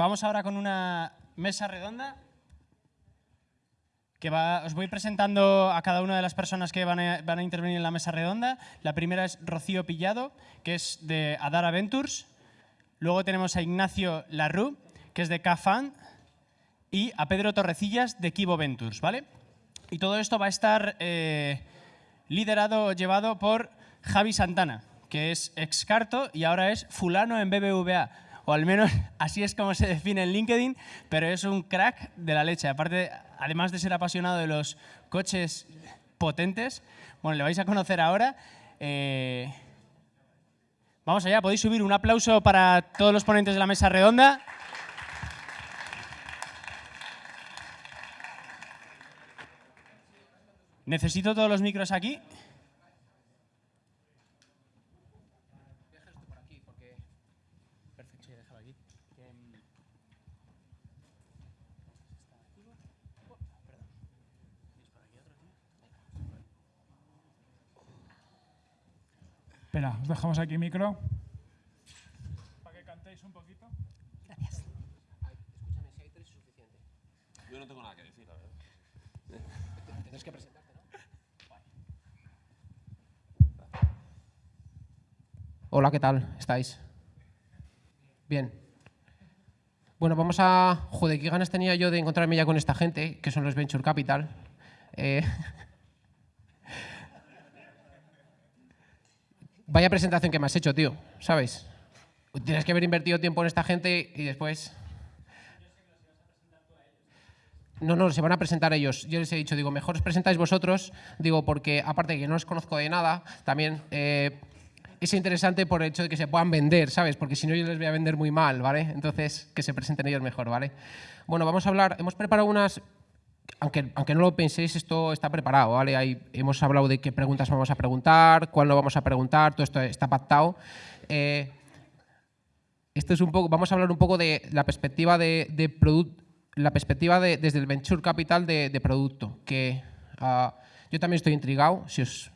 Vamos ahora con una mesa redonda que va, os voy presentando a cada una de las personas que van a, intervenir en la mesa redonda. La primera es Rocío Pillado, que es de Adara Ventures. Luego tenemos a Ignacio Larru, que es de CAFAN, y a Pedro Torrecillas, de Kibo Ventures. ¿vale? Y todo esto va a estar eh, liderado o llevado por Javi Santana, que es excarto y ahora es fulano en BBVA o al menos así es como se define en LinkedIn, pero es un crack de la leche. Aparte, además de ser apasionado de los coches potentes, bueno, le vais a conocer ahora. Eh, vamos allá, podéis subir un aplauso para todos los ponentes de la mesa redonda. Necesito todos los micros aquí. Espera, os dejamos aquí micro. Para que cantéis un poquito. Gracias. Escúchame, si hay tres es suficiente. Yo no tengo nada que decir, la verdad. Tienes que presentarte, ¿no? Hola, ¿qué tal? ¿Estáis? Bien. Bueno, vamos a... Joder, qué ganas tenía yo de encontrarme ya con esta gente, que son los Venture Capital. Eh... Vaya presentación que me has hecho, tío, ¿sabes? Tienes que haber invertido tiempo en esta gente y después... No, no, se van a presentar ellos. Yo les he dicho, digo, mejor os presentáis vosotros, digo, porque aparte de que no os conozco de nada, también eh, es interesante por el hecho de que se puedan vender, ¿sabes? Porque si no yo les voy a vender muy mal, ¿vale? Entonces, que se presenten ellos mejor, ¿vale? Bueno, vamos a hablar, hemos preparado unas aunque, aunque, no lo penséis, esto está preparado, ¿vale? Hemos hablado de qué preguntas vamos a preguntar, cuándo vamos a preguntar, todo esto está pactado. Eh, esto es un poco, vamos a hablar un poco de la perspectiva de, de la perspectiva de, desde el venture capital de, producto, que uh, yo también estoy intrigado, si os,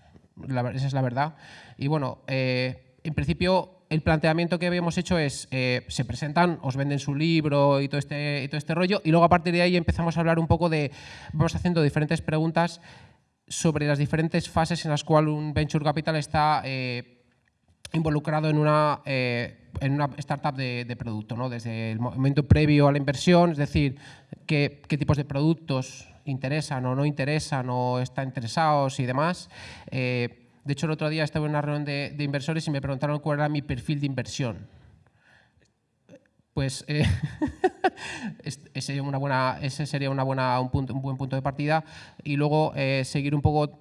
esa es la verdad. Y bueno, eh, en principio el planteamiento que habíamos hecho es, eh, se presentan, os venden su libro y todo, este, todo este rollo, y luego a partir de ahí empezamos a hablar un poco de, vamos haciendo diferentes preguntas sobre las diferentes fases en las cuales un venture capital está eh, involucrado en una, eh, en una startup de, de, producto, ¿no? desde el momento previo a la inversión, es decir, qué, qué tipos de productos interesan o no interesan o están interesados y demás. De hecho, el otro día estaba en una reunión de, inversores y me preguntaron cuál era mi perfil de inversión. Pues eh, ese, sería una buena, un buen punto de partida y luego eh, seguir un poco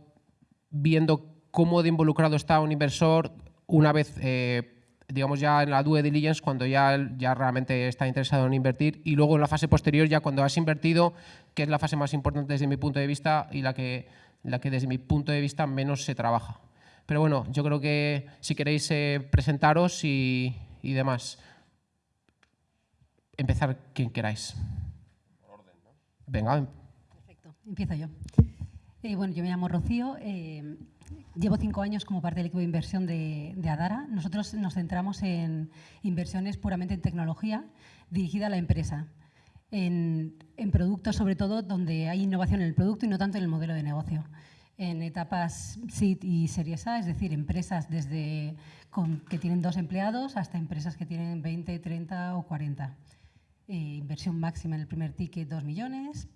viendo cómo de involucrado está un inversor una vez, eh, digamos, ya en la due diligence, cuando ya, ya realmente está interesado en invertir y luego en la fase posterior, ya cuando has invertido, que es la fase más importante desde mi punto de vista y la que, la que desde mi punto de vista menos se trabaja. Pero bueno, yo creo que si queréis eh, presentaros y, y, demás, empezar quien queráis. Por orden. Venga. Perfecto, empiezo yo. Eh, bueno, yo me llamo Rocío, eh, llevo cinco años como parte del equipo de inversión de, de, Adara. Nosotros nos centramos en inversiones puramente en tecnología dirigida a la empresa, en, en productos sobre todo donde hay innovación en el producto y no tanto en el modelo de negocio en etapas SID y Series A, es decir, empresas desde con, que tienen dos empleados hasta empresas que tienen 20, 30 o 40. Eh, inversión máxima en el primer ticket, 2 millones.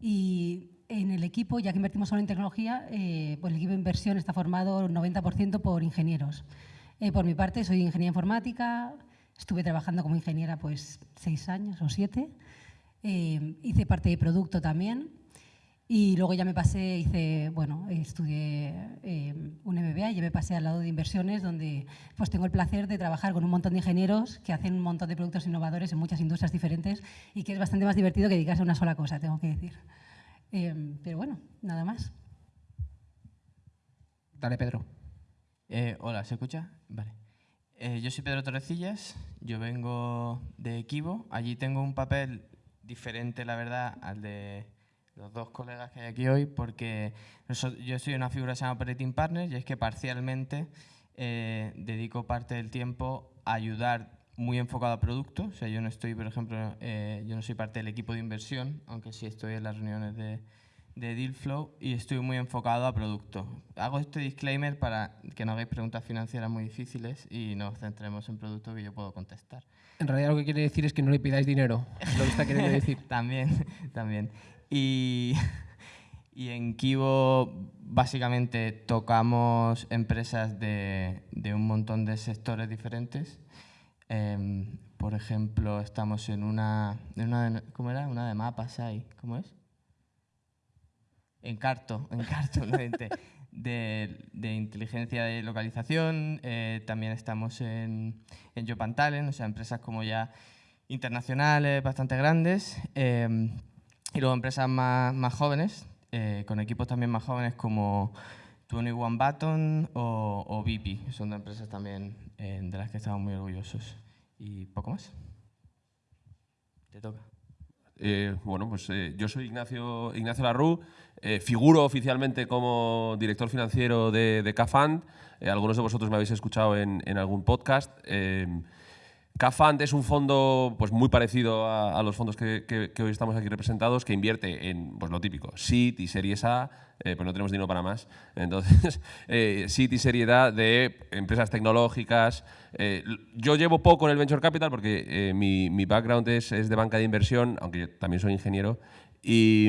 Y en el equipo, ya que invertimos solo en tecnología, eh, pues el equipo de inversión está formado 90% por ingenieros. Eh, por mi parte, soy ingeniera informática, estuve trabajando como ingeniera pues seis años o siete. Eh, hice parte de producto también, y luego ya me pasé, hice, bueno, estudié eh, un MBA y ya me pasé al lado de inversiones, donde pues tengo el placer de trabajar con un montón de ingenieros que hacen un montón de productos innovadores en muchas industrias diferentes y que es bastante más divertido que dedicarse a una sola cosa, tengo que decir. Eh, pero bueno, nada más. Dale, Pedro. Eh, hola, ¿se escucha? Vale. Eh, yo soy Pedro Torrecillas, yo vengo de Equivo. Allí tengo un papel diferente, la verdad, al de los dos colegas que hay aquí hoy, porque yo soy una figura que se llama Operating Partner y es que parcialmente eh, dedico parte del tiempo a ayudar muy enfocado a producto. O sea, yo no estoy, por ejemplo, eh, yo no soy parte del equipo de inversión, aunque sí estoy en las reuniones de, de Dealflow y estoy muy enfocado a producto. Hago este disclaimer para que no hagáis preguntas financieras muy difíciles y nos centremos en producto que yo puedo contestar. En realidad lo que quiere decir es que no le pidáis dinero, lo que está queriendo decir. también, también. Y, y en Kibo básicamente tocamos empresas de, de un montón de sectores diferentes. Em, por ejemplo, estamos en una, en una de- ¿cómo era? Una de mapas ahí, ¿cómo es? Encarto, Encarto, no, ente- de, de inteligencia de localización. eh, también estamos en, en Jopan Talent, o sea, empresas como ya internacionales, bastante grandes. eh, y luego empresas más, más jóvenes, eh, con equipos también más jóvenes como 21 Button o, o BP. Son dos empresas también eh, de las que estamos muy orgullosos. Y poco más. Te toca. Eh, bueno, pues yo soy Ignacio, Ignacio Larru, eh, figuro oficialmente como director financiero de, de Cafund. Eh, algunos de vosotros me habéis escuchado en algún podcast. Cafund es un fondo pues, muy parecido a, a los fondos que, hoy estamos aquí representados, que invierte en pues, lo típico, SIT y Series A, eh, pues no tenemos dinero para más. Entonces, eh, SIT y Serie A de empresas tecnológicas. Eh, yo llevo poco en el Venture Capital porque eh, mi, background es, es de banca de inversión, aunque yo también soy ingeniero. Y,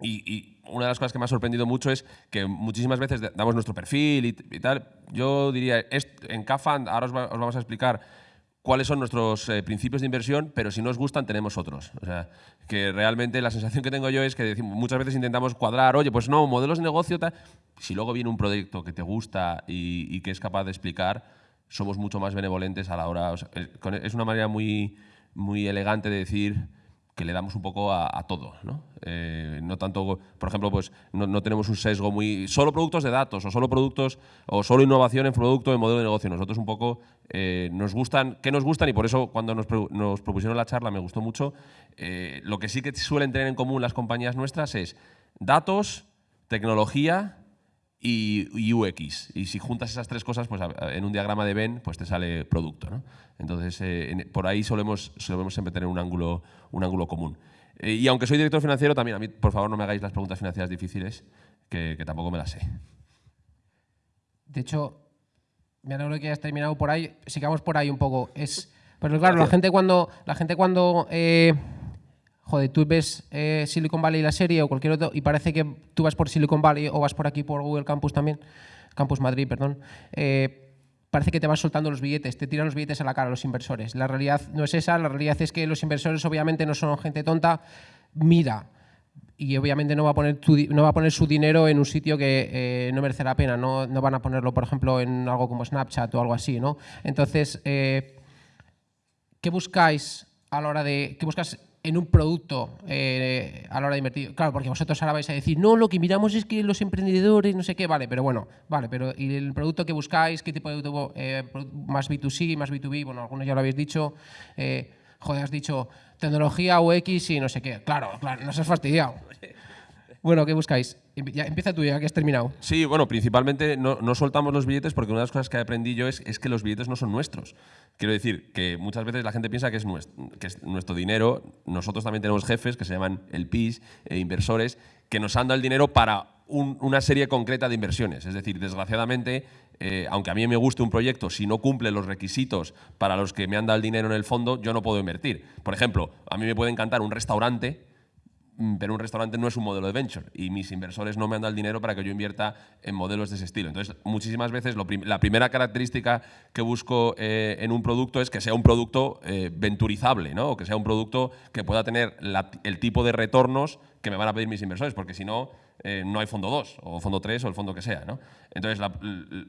y, y una de las cosas que me ha sorprendido mucho es que muchísimas veces da- damos nuestro perfil y, tal. Yo diría, en CAFAN ahora os vamos a explicar cuáles son nuestros eh, principios de inversión, pero si no os gustan tenemos otros. O sea, que realmente la sensación que tengo yo es que muchas veces intentamos cuadrar, oye, pues no, modelos de negocio, tal. Si luego viene un proyecto que te gusta y, que es capaz de explicar, somos mucho más benevolentes a la hora. es, es una manera muy, muy elegante de decir que le damos un poco a, todo, ¿no? Eh, no tanto, por ejemplo, pues no, no tenemos un sesgo muy solo productos de datos o solo productos o solo innovación en producto en modelo de negocio. Nosotros un poco eh, nos gustan, ¿qué nos gustan? Y por eso cuando nos propusieron la charla me gustó mucho. Eh, lo que sí que suelen tener en común las compañías nuestras es datos, tecnología y, UX. Y si juntas esas tres cosas, pues en un diagrama de Venn, pues te sale producto. ¿no? Entonces, eh, en- por ahí solemos, solemos siempre tener un ángulo, un ángulo común. Eh, y aunque soy director financiero, también a mí, por favor, no me hagáis las preguntas financieras difíciles, que, que tampoco me las sé. De hecho, me alegro que hayas terminado por ahí. Sigamos por ahí un poco. Es, pero claro, la gente cuando, la gente cuando, eh, joder, tú ves eh, Silicon Valley la serie o cualquier otro y parece que tú vas por Silicon Valley o vas por aquí por Google Campus también, Campus Madrid, perdón. eh, parece que te van soltando los billetes, te tiran los billetes a la cara los inversores. La realidad no es esa, la realidad es que los inversores obviamente no son gente tonta. Mira, y obviamente no va a poner, no va a poner su dinero en un sitio que eh, no merece la pena, no, no van a ponerlo, por ejemplo, en algo como Snapchat o algo así, ¿no? Entonces, ¿qué buscáis a la hora de, qué buscas en un producto eh, a la hora de invertir? Claro, porque vosotros ahora vais a decir, no, lo que miramos es que los emprendedores, no sé qué, vale, pero bueno, vale, pero ¿y el producto que buscáis? ¿Qué tipo de producto? Eh, más B2C, más B2B, bueno, algunos ya lo habéis dicho. Eh, joder, has dicho tecnología UX y no sé qué. Claro, claro, no se has fastidiado. Bueno, ¿qué buscáis? Ya, empieza tú ya, que has terminado. Sí, bueno, principalmente no, no soltamos los billetes porque una de las cosas que aprendí yo es, es que los billetes no son nuestros. Quiero decir que muchas veces la gente piensa que es, nuestro, dinero. Nosotros también tenemos jefes que se llaman el PIS, eh, inversores, que nos han dado el dinero para un- una serie concreta de inversiones. Es decir, desgraciadamente, eh, aunque a mí me guste un proyecto, si no cumple los requisitos para los que me han dado el dinero en el fondo, yo no puedo invertir. Por ejemplo, a mí me puede encantar un restaurante pero un restaurante no es un modelo de venture y mis inversores no me han dado el dinero para que yo invierta en modelos de ese estilo. Entonces, muchísimas veces la primera característica que busco eh, en un producto es que sea un producto eh, venturizable, ¿no? o que sea un producto que pueda tener el tipo de retornos que me van a pedir mis inversores, porque si no, eh, no hay fondo 2 o fondo 3 o el fondo que sea. ¿no? Entonces,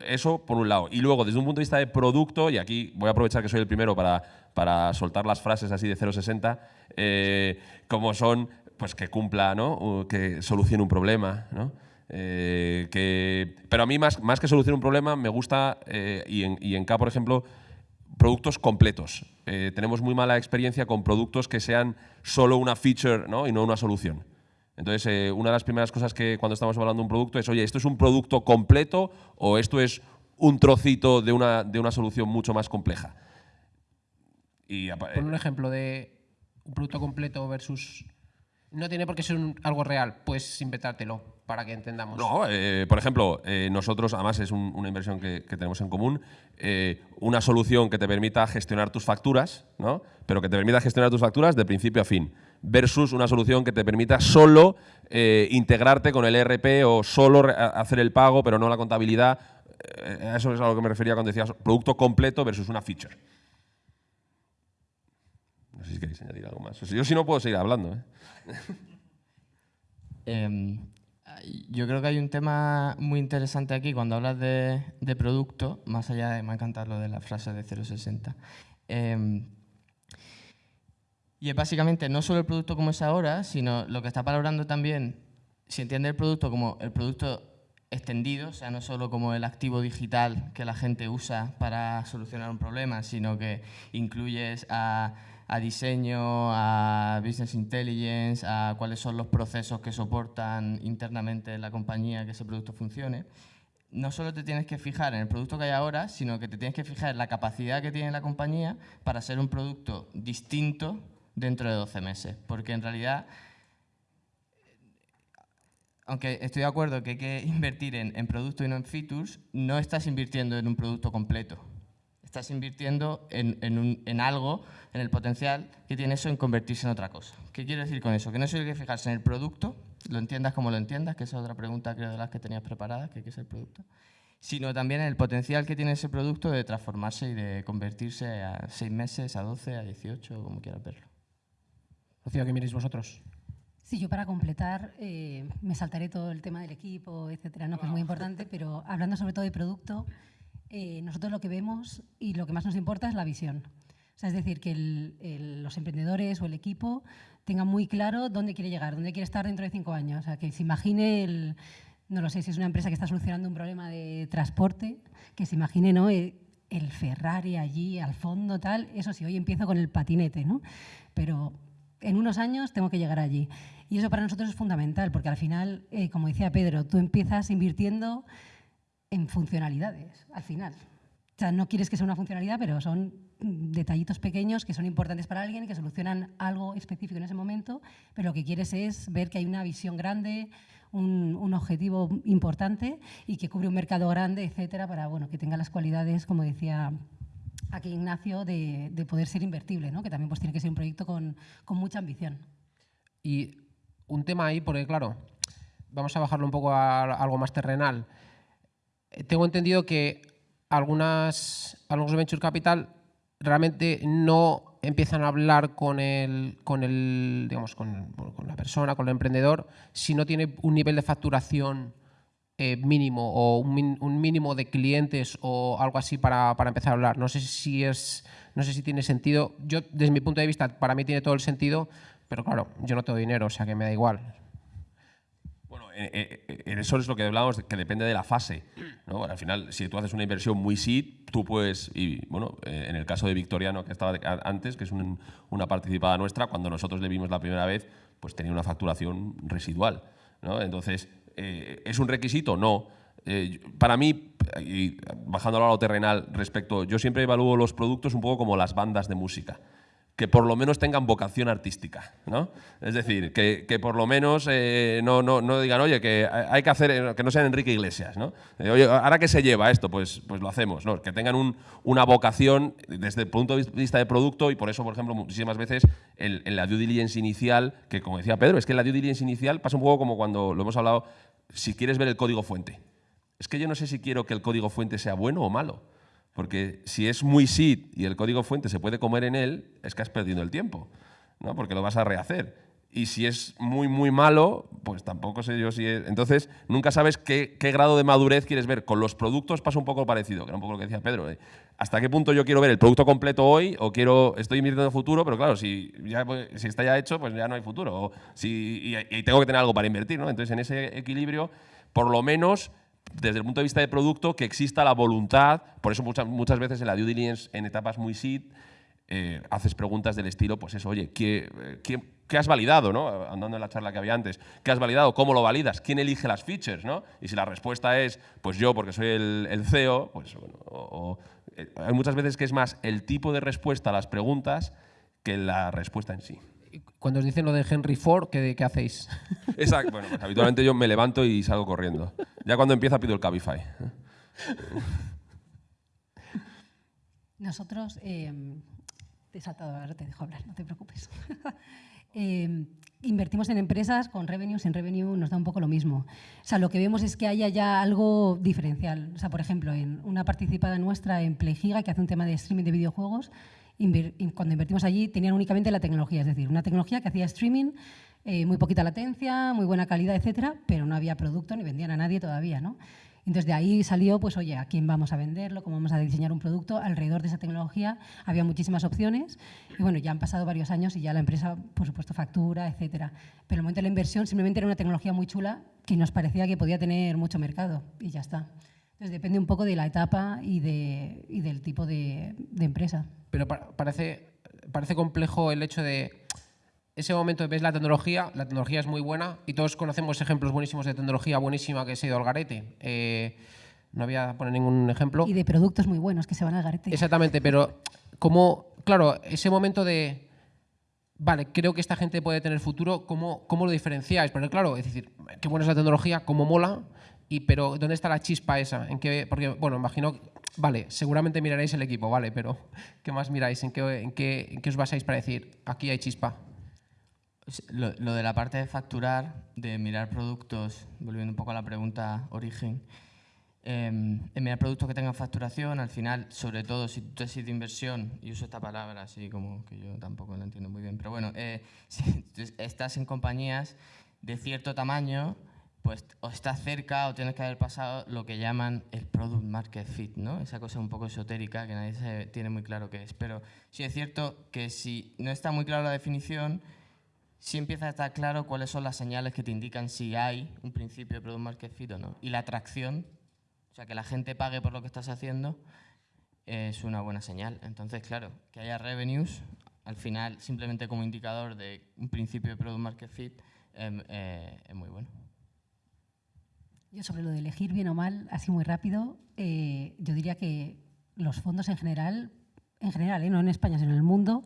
eso por un lado. Y luego, desde un punto de vista de producto, y aquí voy a aprovechar que soy el primero para, para soltar las frases así de 0,60, eh, como son pues que cumpla, ¿no? O que solucione un problema, ¿no? Eh, que, pero a mí más, más que solucionar un problema me gusta, eh, y, en, y en K, por ejemplo, productos completos. Eh, tenemos muy mala experiencia con productos que sean solo una feature ¿no? y no una solución. Entonces, una de las primeras cosas que cuando estamos hablando de un producto es, oye, ¿esto es un producto completo o esto es un trocito de una, de una solución mucho más compleja? Y, Pon un ejemplo de un producto completo versus... No tiene por qué ser un- algo real, puedes inventártelo para que entendamos. No, eh, por ejemplo, eh, nosotros, además es un- una inversión que, tenemos en común, eh, una solución que te permita gestionar tus facturas, ¿no? pero que te permita gestionar tus facturas de principio a fin, versus una solución que te permita solo eh, integrarte con el ERP o solo hacer el pago, pero no la contabilidad. Eso es a lo que me refería cuando decías producto completo versus una feature. No sé si queréis añadir algo más. Yo si no puedo seguir hablando. ¿eh? Em, yo creo que hay un tema muy interesante aquí cuando hablas de, producto, más allá de, me ha encantado lo de la frase de 060. Em, y es básicamente no solo el producto como es ahora, sino lo que está valorando también, si entiende el producto como el producto extendido, o sea, no solo como el activo digital que la gente usa para solucionar un problema, sino que incluyes a, a diseño, a business intelligence, a cuáles son los procesos que soportan internamente en la compañía que ese producto funcione. No solo te tienes que fijar en el producto que hay ahora, sino que te tienes que fijar en la capacidad que tiene la compañía para ser un producto distinto dentro de 12 meses. Porque en realidad aunque estoy de acuerdo que hay que invertir en, en producto y no en features, no estás invirtiendo en un producto completo. Estás invirtiendo en, en un- en algo, en el potencial que tiene eso en convertirse en otra cosa. ¿Qué quiero decir con eso? Que no solo hay que fijarse en el producto, lo entiendas como lo entiendas, que esa es otra pregunta creo de las que tenías preparadas, que qué es el producto, sino también en el potencial que tiene ese producto de transformarse y de convertirse a seis meses, a 12, a 18, como quieras verlo. Rocío, ¿qué miréis vosotros? Sí, yo para completar eh, me saltaré todo el tema del equipo, etcétera, ¿no? que es muy importante, pero hablando sobre todo de producto, eh, nosotros lo que vemos y lo que más nos importa es la visión. O sea, es decir, que el- el- los emprendedores o el equipo tengan muy claro dónde quiere llegar, dónde quiere estar dentro de cinco años. O sea, que se imagine el, no lo sé, si es una empresa que está solucionando un problema de transporte, que se imagine ¿no? Eh, el Ferrari allí al fondo, tal. Eso sí, hoy empiezo con el patinete, ¿no? Pero en unos años tengo que llegar allí. Y eso para nosotros es fundamental, porque al final, eh, como decía Pedro, tú empiezas invirtiendo en funcionalidades, al final. O sea, no quieres que sea una funcionalidad, pero son detallitos pequeños que son importantes para alguien que solucionan algo específico en ese momento, pero lo que quieres es ver que hay una visión grande, un, objetivo importante y que cubre un mercado grande, etcétera, para bueno, que tenga las cualidades, como decía aquí Ignacio, de, de poder ser invertible, ¿no? que también pues, tiene que ser un proyecto con, con mucha ambición. Y un tema ahí, porque claro, vamos a bajarlo un poco a algo más terrenal. Tengo entendido que algunas, algunos venture capital realmente no empiezan a hablar con el, con el digamos, con, con la persona, con el emprendedor, si no tiene un nivel de facturación eh, mínimo o un, un mínimo de clientes o algo así para, para empezar a hablar. No sé si es, no sé si tiene sentido. Yo, desde mi punto de vista, para mí tiene todo el sentido, pero claro, yo no tengo dinero, o sea que me da igual. Bueno, en, en- en eso es lo que hablábamos, que depende de la fase. Al final, si tú haces una inversión muy seed, tú puedes, y bueno, eh, en el caso de Victoriano, que estaba antes, que es un- una participada nuestra, cuando nosotros le vimos la primera vez, pues tenía una facturación residual. Entonces, eh, ¿es un requisito? No. Eh, para mí, y bajándolo a lo terrenal respecto, yo siempre evalúo los productos un poco como las bandas de música que por lo menos tengan vocación artística, ¿no? Es decir, que, que por lo menos eh, no, no, no digan, oye, que hay que hacer, que no sean Enrique Iglesias, ¿no? Eh, oye, ¿ahora qué se lleva esto? Pues, pues lo hacemos, ¿no? Que tengan un- una vocación desde el punto de vista de producto y por eso, por ejemplo, muchísimas veces en la due diligence inicial, que como decía Pedro, es que la due diligence inicial pasa un poco como cuando lo hemos hablado, si quieres ver el código fuente. Es que yo no sé si quiero que el código fuente sea bueno o malo. Porque si es muy seed y el código fuente se puede comer en él, es que has perdido el tiempo, ¿no? porque lo vas a rehacer. Y si es muy, muy malo, pues tampoco sé yo si es... Entonces, nunca sabes qué, qué grado de madurez quieres ver. Con los productos pasa un poco parecido, que era un poco lo que decía Pedro. ¿eh? ¿Hasta qué punto yo quiero ver el producto completo hoy o quiero estoy invirtiendo en el futuro? Pero claro, si, ya, pues, si está ya hecho, pues ya no hay futuro. Y, y tengo que tener algo para invertir. ¿no? Entonces, en ese equilibrio, por lo menos desde el punto de vista de producto, que exista la voluntad, por eso muchas, muchas veces en la due diligence, en etapas muy seed, eh, haces preguntas del estilo, pues eso, oye, ¿qué, qué, qué has validado, ¿no? Andando en la charla que había antes, ¿qué has validado? ¿Cómo lo validas? ¿Quién elige las features, no? Y si la respuesta es, pues yo, porque soy el, CEO, pues bueno, o, eh, hay muchas veces que es más el tipo de respuesta a las preguntas que la respuesta en sí. Cuando os dicen lo de Henry Ford, ¿qué, qué hacéis? Exacto. Bueno, pues habitualmente yo me levanto y salgo corriendo. Ya cuando empieza pido el Cabify. Nosotros, eh, te he saltado, ahora te dejo hablar, no te preocupes. Eh, invertimos en empresas con revenue, sin revenue nos da un poco lo mismo. O sea, lo que vemos es que haya ya algo diferencial. O sea, por ejemplo, en una participada nuestra en Playgiga, que hace un tema de streaming de videojuegos, cuando invertimos allí tenían únicamente la tecnología, es decir, una tecnología que hacía streaming, eh, muy poquita latencia, muy buena calidad, etcétera, pero no había producto ni vendían a nadie todavía, ¿no? Entonces de ahí salió, pues oye, a quién vamos a venderlo, cómo vamos a diseñar un producto. Alrededor de esa tecnología había muchísimas opciones y bueno, ya han pasado varios años y ya la empresa, por supuesto, factura, etcétera. Pero el momento de la inversión simplemente era una tecnología muy chula que nos parecía que podía tener mucho mercado y ya está. Entonces depende un poco de la etapa y, de, y del tipo de, de empresa. Pero pa- parece, parece complejo el hecho de ese momento ves la tecnología, la tecnología es muy buena y todos conocemos ejemplos buenísimos de tecnología buenísima que se ha ido al garete. Eh, no voy a poner ningún ejemplo. Y de productos muy buenos que se van al garete. Exactamente, pero como, claro, ese momento de, vale, creo que esta gente puede tener futuro, ¿cómo, cómo lo diferenciáis? Porque claro, es decir, qué buena es la tecnología, cómo mola, y, pero ¿dónde está la chispa esa? ¿En qué, porque, bueno, imagino, vale, seguramente miraréis el equipo, vale, pero ¿qué más miráis? ¿En qué, en qué, en qué os basáis para decir, aquí hay chispa? Lo, lo de la parte de facturar, de mirar productos, volviendo un poco a la pregunta origen, eh, en mirar productos que tengan facturación, al final, sobre todo si has sido de inversión, y uso esta palabra así como que yo tampoco la entiendo muy bien, pero bueno, eh, si estás en compañías de cierto tamaño, pues o estás cerca o tienes que haber pasado lo que llaman el product market fit, ¿no? Esa cosa un poco esotérica que nadie se tiene muy claro qué es. Pero sí es cierto que si no está muy clara la definición, sí empieza a estar claro cuáles son las señales que te indican si hay un principio de product market fit o no. Y la atracción, o sea, que la gente pague por lo que estás haciendo, es una buena señal. Entonces, claro, que haya revenues, al final, simplemente como indicador de un principio de product market fit, em, eh, es muy bueno. Yo sobre lo de elegir bien o mal, así muy rápido, eh, yo diría que los fondos en general, en general, eh, no en España, sino en el mundo,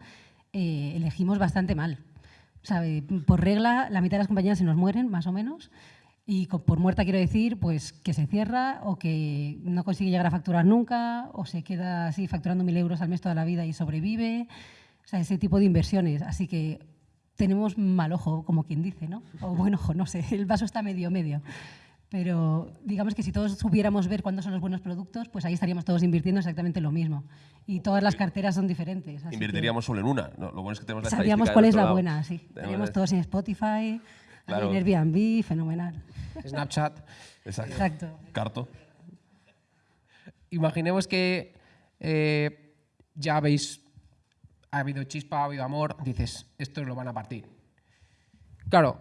eh, elegimos bastante mal. O sea, eh, por regla, la mitad de las compañías se nos mueren, más o menos, y por muerta quiero decir pues que se cierra o que no consigue llegar a facturar nunca o se queda así facturando mil euros al mes toda la vida y sobrevive. O sea, ese tipo de inversiones. Así que tenemos mal ojo, como quien dice, ¿no? O buen ojo, no sé, el vaso está medio medio. Pero digamos que si todos supiéramos ver cuándo son los buenos productos, pues ahí estaríamos todos invirtiendo exactamente lo mismo. Y todas las carteras son diferentes. así que Invertiríamos solo en una. ¿no? Lo bueno es que tenemos la Sabríamos cuál es la lado. buena, sí. Tenemos Estaríamos todos en Spotify, Claro. en Airbnb, fenomenal. Snapchat. Exacto. Exacto. Carto. Imaginemos que eh, ya habéis, ha habido chispa, ha habido amor, dices, estos lo van a partir. Claro,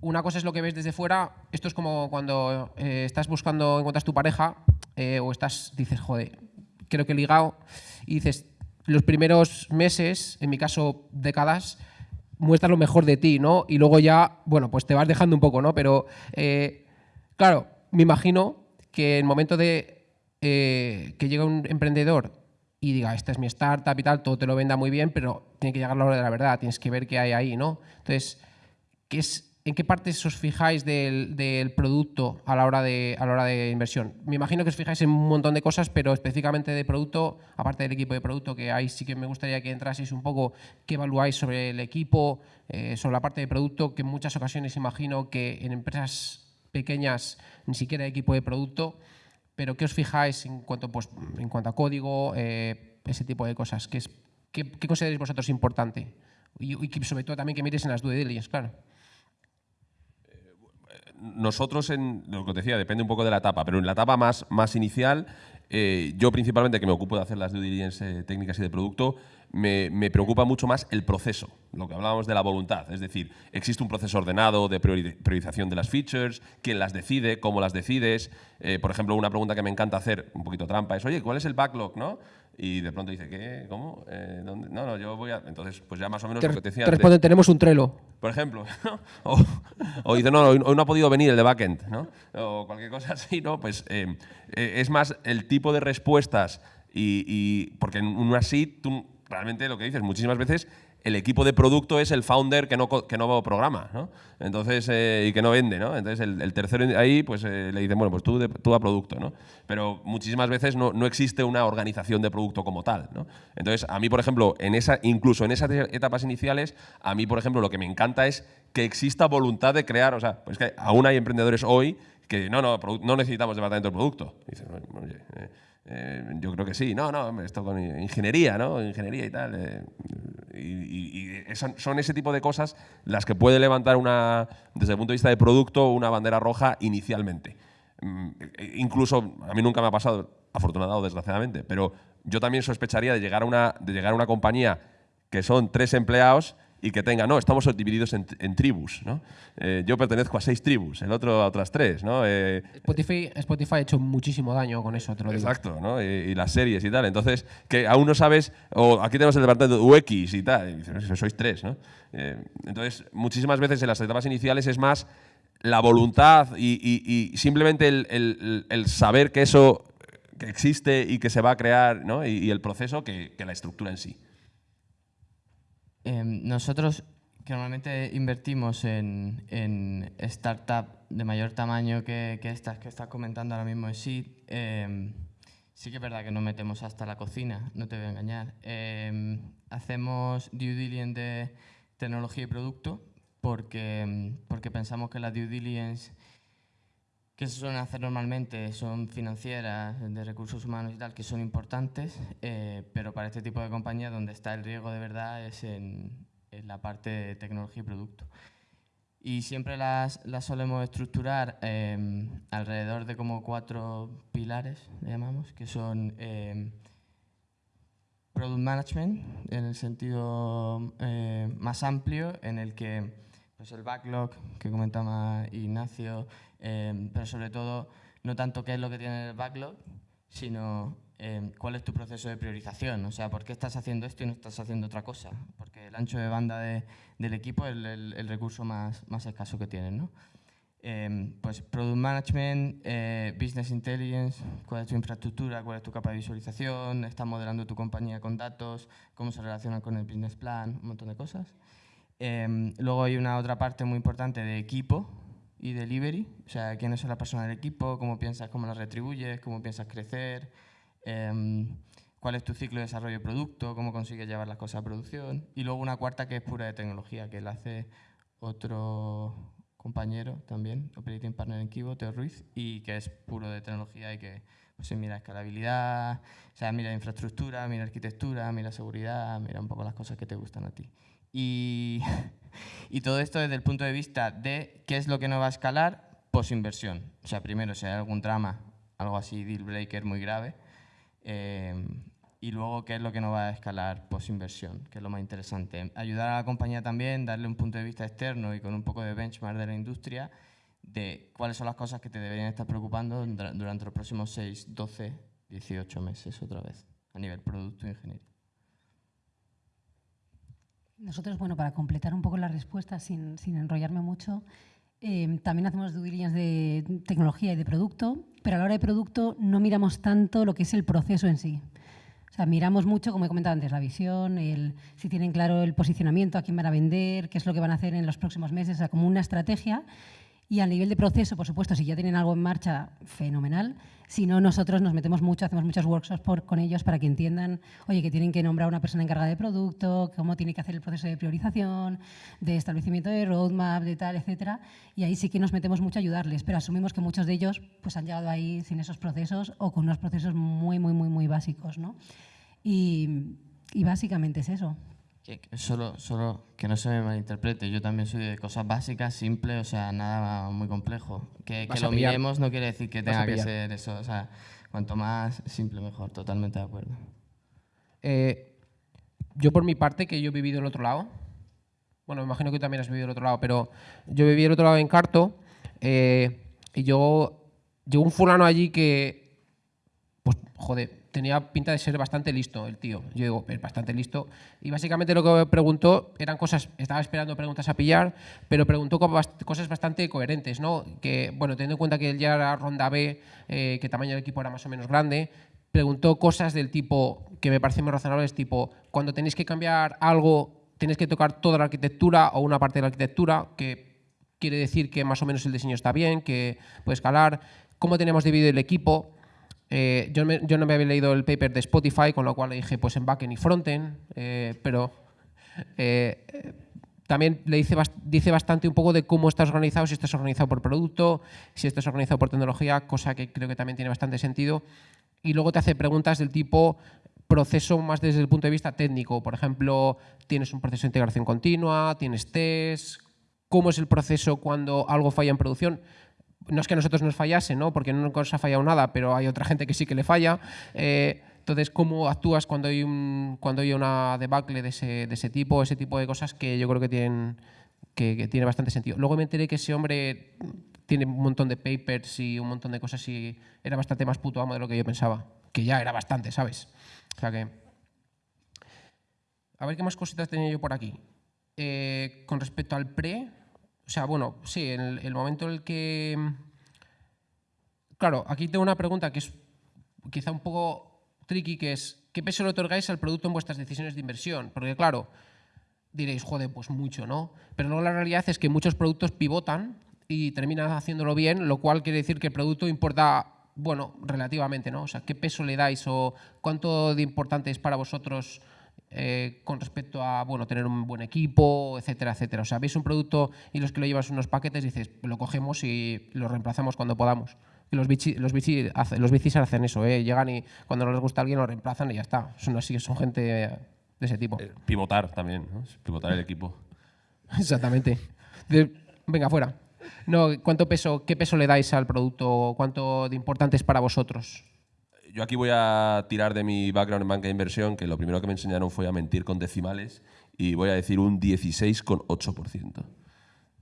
una cosa es lo que ves desde fuera, esto es como cuando eh, estás buscando, encuentras tu pareja eh, o estás, dices, joder, creo que he ligado, y dices, los primeros meses, en mi caso décadas, muestras lo mejor de ti, ¿no? Y luego ya, bueno, pues te vas dejando un poco, ¿no? Pero, eh, claro, me imagino que en el momento de que llega un emprendedor y diga, esta es mi startup y tal, todo te lo venda muy bien, pero tiene que llegar la hora de la verdad, tienes que ver qué hay ahí, ¿no? Entonces, ¿qué es, ¿en qué partes os fijáis del, producto a la, hora de, a la hora de inversión? Me imagino que os fijáis en un montón de cosas, pero específicamente de producto, aparte del equipo de producto, que ahí sí que me gustaría que entraseis un poco, qué evaluáis sobre el equipo, eh, sobre la parte de producto, que en muchas ocasiones imagino que en empresas pequeñas ni siquiera hay equipo de producto, pero ¿qué os fijáis en cuanto, pues, en cuanto a código, eh, ese tipo de cosas? ¿Qué, es, qué, consideráis vosotros importante? Y, y sobre todo también que miréis en las due diligence, claro. Nosotros, en lo que decía, depende un poco de la etapa, pero en la etapa más, más inicial, eh, yo principalmente que me ocupo de hacer las due diligence eh, técnicas y de producto, me, me preocupa mucho más el proceso, lo que hablábamos de la voluntad. Es decir, existe un proceso ordenado de priori- priorización de las features, quién las decide, cómo las decides. Eh, por ejemplo, una pregunta que me encanta hacer, un poquito trampa, es, oye, ¿cuál es el backlog? ¿no? Y de pronto dice, ¿qué? ¿Cómo? Eh, ¿dónde? No, no, yo voy a... Entonces, pues ya más o menos Te, lo que te decía te responden, tenemos un Trello. Por ejemplo, ¿no? o, o dice, no, hoy, no ha podido venir el de backend, ¿no? O cualquier cosa así, ¿no? Pues eh, eh, es más el tipo de respuestas y, y- porque en una SIT tú realmente lo que dices muchísimas veces el equipo de producto es el founder que no, que no programa, ¿no? Entonces, eh, y que no vende, ¿no? Entonces, el, tercero ahí, pues eh, le dicen, bueno, pues tú, de- tú a producto, ¿no? Pero muchísimas veces no, no existe una organización de producto como tal, ¿no? Entonces, a mí, por ejemplo, en esa, incluso en esas etapas iniciales, a mí, por ejemplo, lo que me encanta es que exista voluntad de crear, o sea, pues que aún hay emprendedores hoy que no, no, no necesitamos departamento de producto. Dicen, oye, eh, eh, yo creo que sí, no, no, esto con ingeniería, ¿no? Ingeniería y tal. eh, y son ese tipo de cosas las que puede levantar una, desde el punto de vista de producto, una bandera roja inicialmente. Mm, Incluso, a mí nunca me ha pasado, afortunado o desgraciadamente, pero yo también sospecharía de llegar a una, de llegar a una compañía que son tres empleados y que tenga, no, estamos divididos en, en tribus, ¿no? Eh, yo pertenezco a seis tribus, el otro a otras tres, ¿no? Eh, Spotify, Spotify ha hecho muchísimo daño con eso, te lo digo. Exacto, ¿no? Y, y las series y tal. Entonces, que aún no sabes, o aquí tenemos el departamento de UX y tal, y dices, sois tres, ¿no? Eh, entonces, muchísimas veces en las etapas iniciales es más la voluntad y, y- y simplemente el, el- el saber que eso que existe y que se va a crear, ¿no? Y, y el proceso que, que la estructura en sí. Em, nosotros que normalmente invertimos en, en startup de mayor tamaño que, que estas que estás comentando ahora mismo en Seed, em, sí que es verdad que nos metemos hasta la cocina, no te voy a engañar. Em, hacemos due diligence de tecnología y producto porque, porque pensamos que la due diligence que se suelen hacer normalmente son financieras, de recursos humanos y tal, que son importantes, eh, pero para este tipo de compañías donde está el riesgo de verdad es en, en la parte de tecnología y producto. Y siempre las, las solemos estructurar eh, alrededor de como cuatro pilares, le llamamos, que son eh, Product Management, en el sentido eh, más amplio, en el que pues el backlog que comentaba Ignacio, eh, pero sobre todo no tanto qué es lo que tiene el backlog, sino eh, cuál es tu proceso de priorización. O sea, ¿por qué estás haciendo esto y no estás haciendo otra cosa? Porque el ancho de banda de- del equipo es el recurso más, más escaso que tienes, ¿no? Eh, pues Product Management, eh, Business Intelligence, cuál es tu infraestructura, cuál es tu capa de visualización, estás modelando tu compañía con datos, cómo se relacionan con el business plan, un montón de cosas. Eh, luego hay una otra parte muy importante de equipo y delivery, o sea, quiénes son las personas del equipo, cómo piensas, cómo las retribuyes, cómo piensas crecer, eh, cuál es tu ciclo de desarrollo de producto, cómo consigues llevar las cosas a producción. Y luego una cuarta que es pura de tecnología, que la hace otro compañero también, Operating Partner en Kibo, Teo Ruiz, y que es puro de tecnología y que pues, mira escalabilidad, o sea, mira infraestructura, mira arquitectura, mira seguridad, mira un poco las cosas que te gustan a ti. Y, y todo esto desde el punto de vista de qué es lo que no va a escalar post-inversión. O sea, primero, si hay algún drama, algo así, deal breaker muy grave, eh, y luego qué es lo que no va a escalar post-inversión, que es lo más interesante. Ayudar a la compañía también, darle un punto de vista externo y con un poco de benchmark de la industria de cuáles son las cosas que te deberían estar preocupando dura- durante los próximos 6, 12, 18 meses otra vez, a nivel producto e ingeniería. Nosotros, bueno, para completar un poco la respuesta sin, sin enrollarme mucho, eh, también hacemos due diligence de tecnología y de producto, pero a la hora de producto no miramos tanto lo que es el proceso en sí. O sea, miramos mucho, como he comentado antes, la visión, el, si tienen claro el posicionamiento, a quién van a vender, qué es lo que van a hacer en los próximos meses, como una estrategia. Y a nivel de proceso, por supuesto, si ya tienen algo en marcha, fenomenal. Si no, nosotros nos metemos mucho, hacemos muchos workshops por- con ellos para que entiendan, oye, que tienen que nombrar una persona encargada de producto, cómo tiene que hacer el proceso de priorización, de establecimiento de roadmap, de tal, etcétera. Y ahí sí que nos metemos mucho a ayudarles, pero asumimos que muchos de ellos pues, han llegado ahí sin esos procesos o con unos procesos muy, muy, muy, muy básicos. ¿no? Y, y básicamente es eso. Que- que Solo, solo que no se me malinterprete, yo también soy de cosas básicas, simples, o sea, nada muy complejo. Que, lo pillar. miremos no quiere decir que tenga que ser eso, o sea, cuanto más simple mejor, totalmente de acuerdo. Eh, yo por mi parte, que yo he vivido el otro lado, bueno, me imagino que tú también has vivido el otro lado, pero yo viví el otro lado en Carto eh, y yo llegó un fulano allí que, pues, joder, tenía pinta de ser bastante listo el tío. Yo digo, es bastante listo. Y básicamente lo que preguntó eran cosas, estaba esperando preguntas a pillar, pero preguntó cosas bastante coherentes, ¿no? Que, bueno, teniendo en cuenta que él ya era ronda B, eh, que tamaño del equipo era más o menos grande, preguntó cosas del tipo, que me parecen muy razonables, tipo, cuando tenéis que cambiar algo, tenéis que tocar toda la arquitectura o una parte de la arquitectura, que quiere decir que más o menos el diseño está bien, que puede escalar, cómo tenemos dividido el equipo. Eh, yo, no me había leído el paper de Spotify, con lo cual le dije pues en backend y frontend, eh, pero eh, también le dice, dice bastante un poco de cómo estás organizado, si estás organizado por producto, si estás organizado por tecnología, cosa que creo que también tiene bastante sentido. Y luego te hace preguntas del tipo proceso más desde el punto de vista técnico. Por ejemplo, tienes un proceso de integración continua, tienes test, cómo es el proceso cuando algo falla en producción. No es que a nosotros nos fallase, ¿no? porque no nos ha fallado nada, pero hay otra gente que sí que le falla. Eh, entonces, ¿cómo actúas cuando hay, un, cuando hay una debacle de ese, de ese tipo? Ese tipo de cosas que yo creo que tienen, que, tiene bastante sentido. Luego me enteré que ese hombre tiene un montón de papers y un montón de cosas y era bastante más puto amo de lo que yo pensaba. Que ya era bastante, ¿sabes? O sea que... A ver qué más cositas tenía yo por aquí. Eh, con respecto al pre, o sea, bueno, sí, en el, momento en el que... Claro, aquí tengo una pregunta que es quizá un poco tricky, que es, ¿qué peso le otorgáis al producto en vuestras decisiones de inversión? Porque claro, diréis, joder, pues mucho, ¿no? Pero luego la realidad es que muchos productos pivotan y terminan haciéndolo bien, lo cual quiere decir que el producto importa, bueno, relativamente, ¿no? O sea, ¿qué peso le dais o cuánto de importante es para vosotros eh, con respecto a, bueno, tener un buen equipo, etcétera, etcétera? O sea, veis un producto y los que lo llevas unos paquetes dices, lo cogemos y lo reemplazamos cuando podamos. Y los bichi, los bichi los bicis hacen eso, ¿eh? Llegan y cuando no les gusta a alguien lo reemplazan y ya está. Son así, son gente de ese tipo. Eh, pivotar también, ¿no? pivotar el equipo. Exactamente. De- venga, fuera. No, ¿cuánto peso, ¿Qué peso le dais al producto? ¿Cuánto de importante es para vosotros? Yo aquí voy a tirar de mi background en banca de inversión, que lo primero que me enseñaron fue a mentir con decimales, y voy a decir un 16,8%.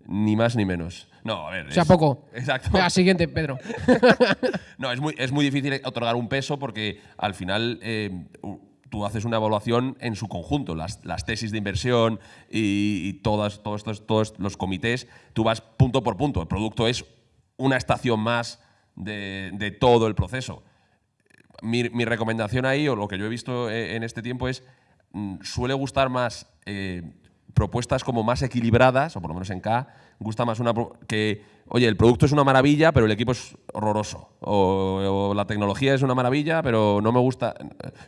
Ni más ni menos. No, a ver. O sea, es- poco. Exacto. Venga, siguiente, Pedro. No, es muy, es muy difícil otorgar un peso porque al final eh, tú haces una evaluación en su conjunto, las, las tesis de inversión y, y todas, todos, estos, todos los comités, tú vas punto por punto. El producto es una estación más de, de todo el proceso. Mi, mi recomendación ahí, o lo que yo he visto eh, en este tiempo, es mm, suele gustar más eh, propuestas como más equilibradas, o por lo menos en K, gusta más una que, oye, el producto es una maravilla, pero el equipo es horroroso. O, la tecnología es una maravilla, pero no me gusta.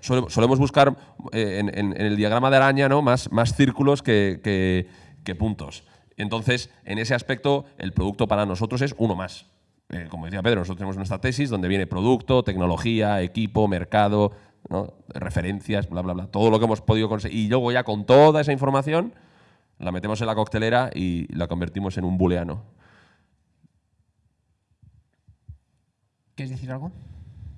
Sole- solemos buscar eh, en, el diagrama de araña ¿no? más, más círculos que- que puntos. Entonces, en ese aspecto, el producto para nosotros es uno más. Eh, como decía Pedro, nosotros tenemos nuestra tesis donde viene producto, tecnología, equipo, mercado, ¿no? referencias, bla, bla, bla, todo lo que hemos podido conseguir. Y luego ya con toda esa información la metemos en la coctelera y la convertimos en un booleano. ¿Quieres decir algo?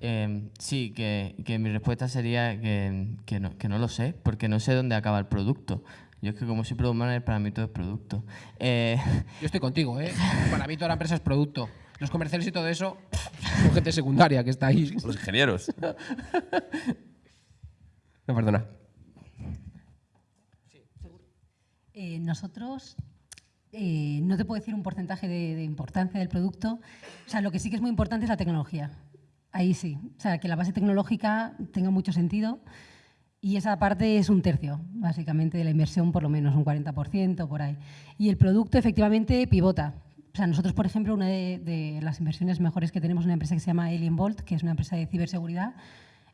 Eh, sí, que, que mi respuesta sería que, que no, que no lo sé, porque no sé dónde acaba el producto. Yo es que como soy product manager, para mí todo es producto. Eh, Yo estoy contigo, ¿eh? Para mí toda la empresa es producto. Los comerciales y todo eso, son gente secundaria que está ahí. Los ingenieros. No, perdona. Eh, nosotros, eh, no te puedo decir un porcentaje de, de importancia del producto. O sea, lo que sí que es muy importante es la tecnología. Ahí sí. O sea, que la base tecnológica tenga mucho sentido. Y esa parte es un tercio, básicamente, de la inversión, por lo menos, un 40% por ahí. Y el producto, efectivamente, pivota. O sea, nosotros, por ejemplo, una de, las inversiones mejores que tenemos es una empresa que se llama Alien Bolt, que es una empresa de ciberseguridad.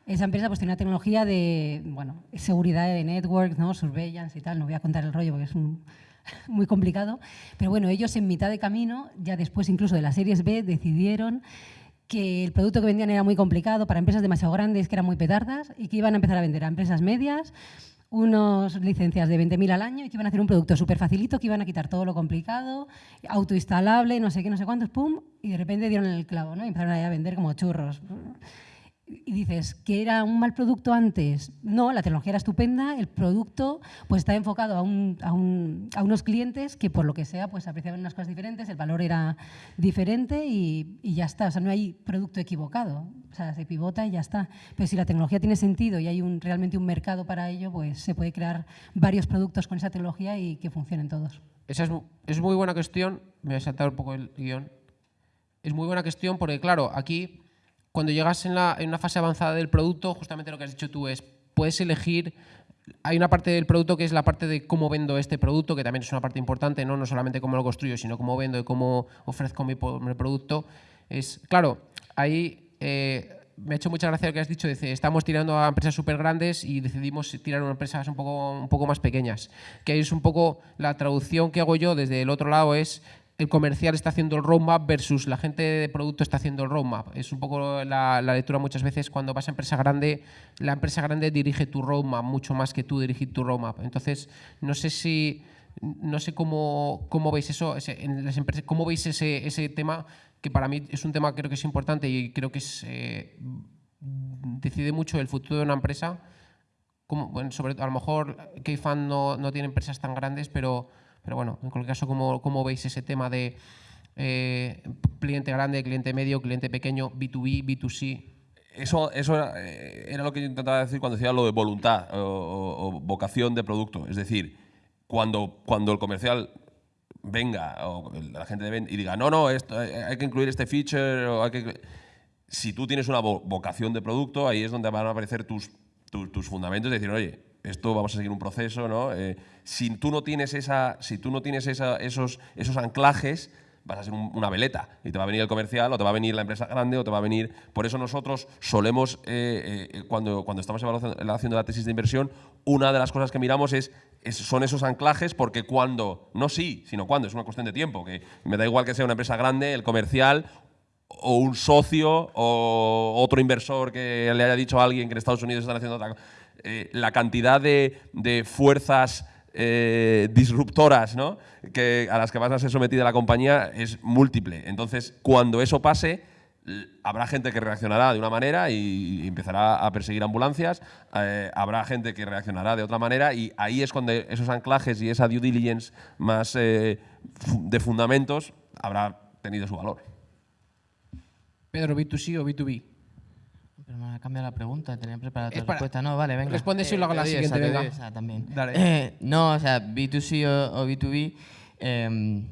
Esa empresa pues, tiene una tecnología de bueno, seguridad de networks, ¿no? surveillance y tal. No voy a contar el rollo porque es un- muy complicado. Pero bueno, ellos en mitad de camino, ya después incluso de las series B, decidieron que el producto que vendían era muy complicado para empresas demasiado grandes, que eran muy petardas, y que iban a empezar a vender a empresas medias unas licencias de 20.000 al año y que iban a hacer un producto súper facilito, que iban a quitar todo lo complicado, autoinstalable, no sé qué, no sé cuántos, pum, y de repente dieron el clavo, ¿no? Y empezaron a vender como churros. Y dices que era un mal producto antes. No, la tecnología era estupenda, el producto pues está enfocado a, un, a, un, a unos clientes que por lo que sea pues apreciaban unas cosas diferentes, el valor era diferente y, ya está. O sea, no hay producto equivocado. O sea, se pivota y ya está. Pero si la tecnología tiene sentido y hay realmente un mercado para ello, pues se puede crear varios productos con esa tecnología y que funcionen todos. Esa es, es muy buena cuestión. Me voy a saltar un poco el guion. Es muy buena cuestión porque, claro, aquí cuando llegas en, la, una fase avanzada del producto, justamente lo que has dicho tú es, puedes elegir, hay una parte del producto que es la parte de cómo vendo este producto, que también es una parte importante, no, no solamente cómo lo construyo, sino cómo vendo y cómo ofrezco mi, mi producto. Es, claro, ahí eh, me ha hecho mucha gracia lo que has dicho, dice, estamos tirando a empresas súper grandes y decidimos tirar a empresas un poco, un poco más pequeñas. Que es un poco la traducción que hago yo desde el otro lado es el comercial está haciendo el roadmap versus la gente de producto está haciendo el roadmap. Es un poco la, la, lectura muchas veces cuando vas a empresa grande, la empresa grande dirige tu roadmap mucho más que tú dirigir tu roadmap. Entonces, no sé si no sé cómo, cómo veis eso, en las empresas, cómo veis ese, ese tema, que para mí es un tema que creo que es importante y creo que es, eh, decide mucho el futuro de una empresa. Como, bueno, sobre, a lo mejor Keyfan no, no tiene empresas tan grandes, pero pero bueno, en cualquier caso, ¿cómo, cómo veis ese tema de eh, cliente grande, cliente medio, cliente pequeño, B2B, B2C? Eso, eso era, era, lo que yo intentaba decir cuando decía lo de voluntad o, vocación de producto. Es decir, cuando, cuando el comercial venga o la gente de y diga, no, no, esto, hay que incluir este feature, o hay que... si tú tienes una vocación de producto, ahí es donde van a aparecer tus, tus, tus fundamentos, de decir, oye, esto vamos a seguir un proceso, ¿no? Eh, si tú no tienes, esa, si tú no tienes esa, esos, esos anclajes, vas a ser un, una veleta y te va a venir el comercial o te va a venir la empresa grande o te va a venir... Por eso nosotros solemos, eh, eh, cuando, cuando estamos haciendo la tesis de inversión, una de las cosas que miramos es, es, son esos anclajes porque cuando, no sí, sino cuando, es una cuestión de tiempo, que me da igual que sea una empresa grande, el comercial o un socio o otro inversor que le haya dicho a alguien que en Estados Unidos están haciendo otra cosa eh, la cantidad de, fuerzas eh, disruptoras ¿no? que, a las que vas a ser sometida la compañía es múltiple. Entonces, cuando eso pase, habrá gente que reaccionará de una manera y empezará a perseguir ambulancias, eh, habrá gente que reaccionará de otra manera y ahí es cuando esos anclajes y esa due diligence más de fundamentos habrá tenido su valor. Pedro, B2C o B2B? Pero me ha cambiado la pregunta, tenía preparada la respuesta. No, vale, venga. Responde si lo hago la siguiente, esa, venga. Esa también. Dale. Eh, no, o sea, B2C o, o B2B. Eh,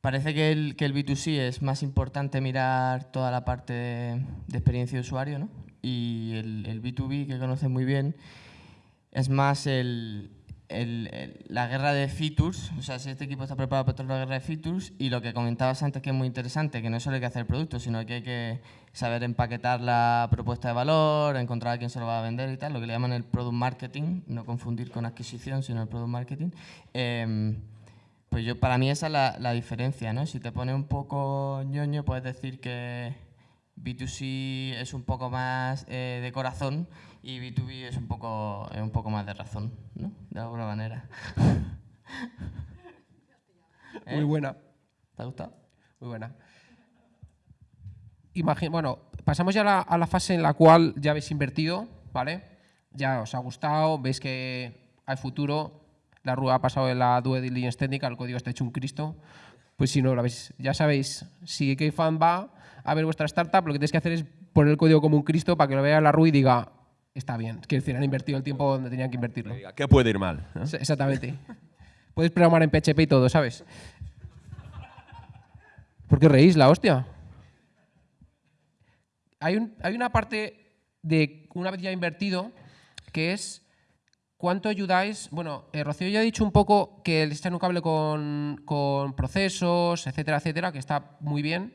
parece que el, que el B2C es más importante mirar toda la parte de, de experiencia de usuario, ¿no? Y el, el, B2B, que conoces muy bien, es más el, el, la guerra de features, o sea, si este equipo está preparado para toda la guerra de features, y lo que comentabas antes que es muy interesante, que no solo hay que hacer el producto, sino que hay que saber empaquetar la propuesta de valor, encontrar a quién se lo va a vender y tal, lo que le llaman el product marketing, no confundir con adquisición, sino el product marketing. Eh, pues yo, para mí esa es la, la, diferencia, ¿no? Si te pone un poco ñoño, puedes decir que B2C es un poco más eh, de corazón y B2B es un poco, es un poco más de razón, ¿no? De alguna manera. ¿Eh? Muy buena. ¿Te ha gustado? Muy buena. Imagin bueno, pasamos ya a la, a la, fase en la cual ya habéis invertido, ¿vale? Ya os ha gustado, veis que hay futuro, la rúa ha pasado de la due diligence técnica, el código está hecho un Cristo. Pues si no lo habéis, ya sabéis, si Keyfan va a ver vuestra startup, lo que tenéis que hacer es poner el código como un Cristo para que lo vea la RU y diga, está bien. Quiero decir, han invertido el tiempo donde tenían que invertirlo. ¿Qué puede ir mal? ¿no? Exactamente. Puedes programar en PHP y todo, ¿sabes? ¿Por qué reís la hostia? Hay, un, hay una parte de una vez ya invertido que es ¿Cuánto ayudáis? Bueno, eh, Rocío ya ha dicho un poco que le está en un cable con, con, procesos, etcétera, etcétera, que está muy bien.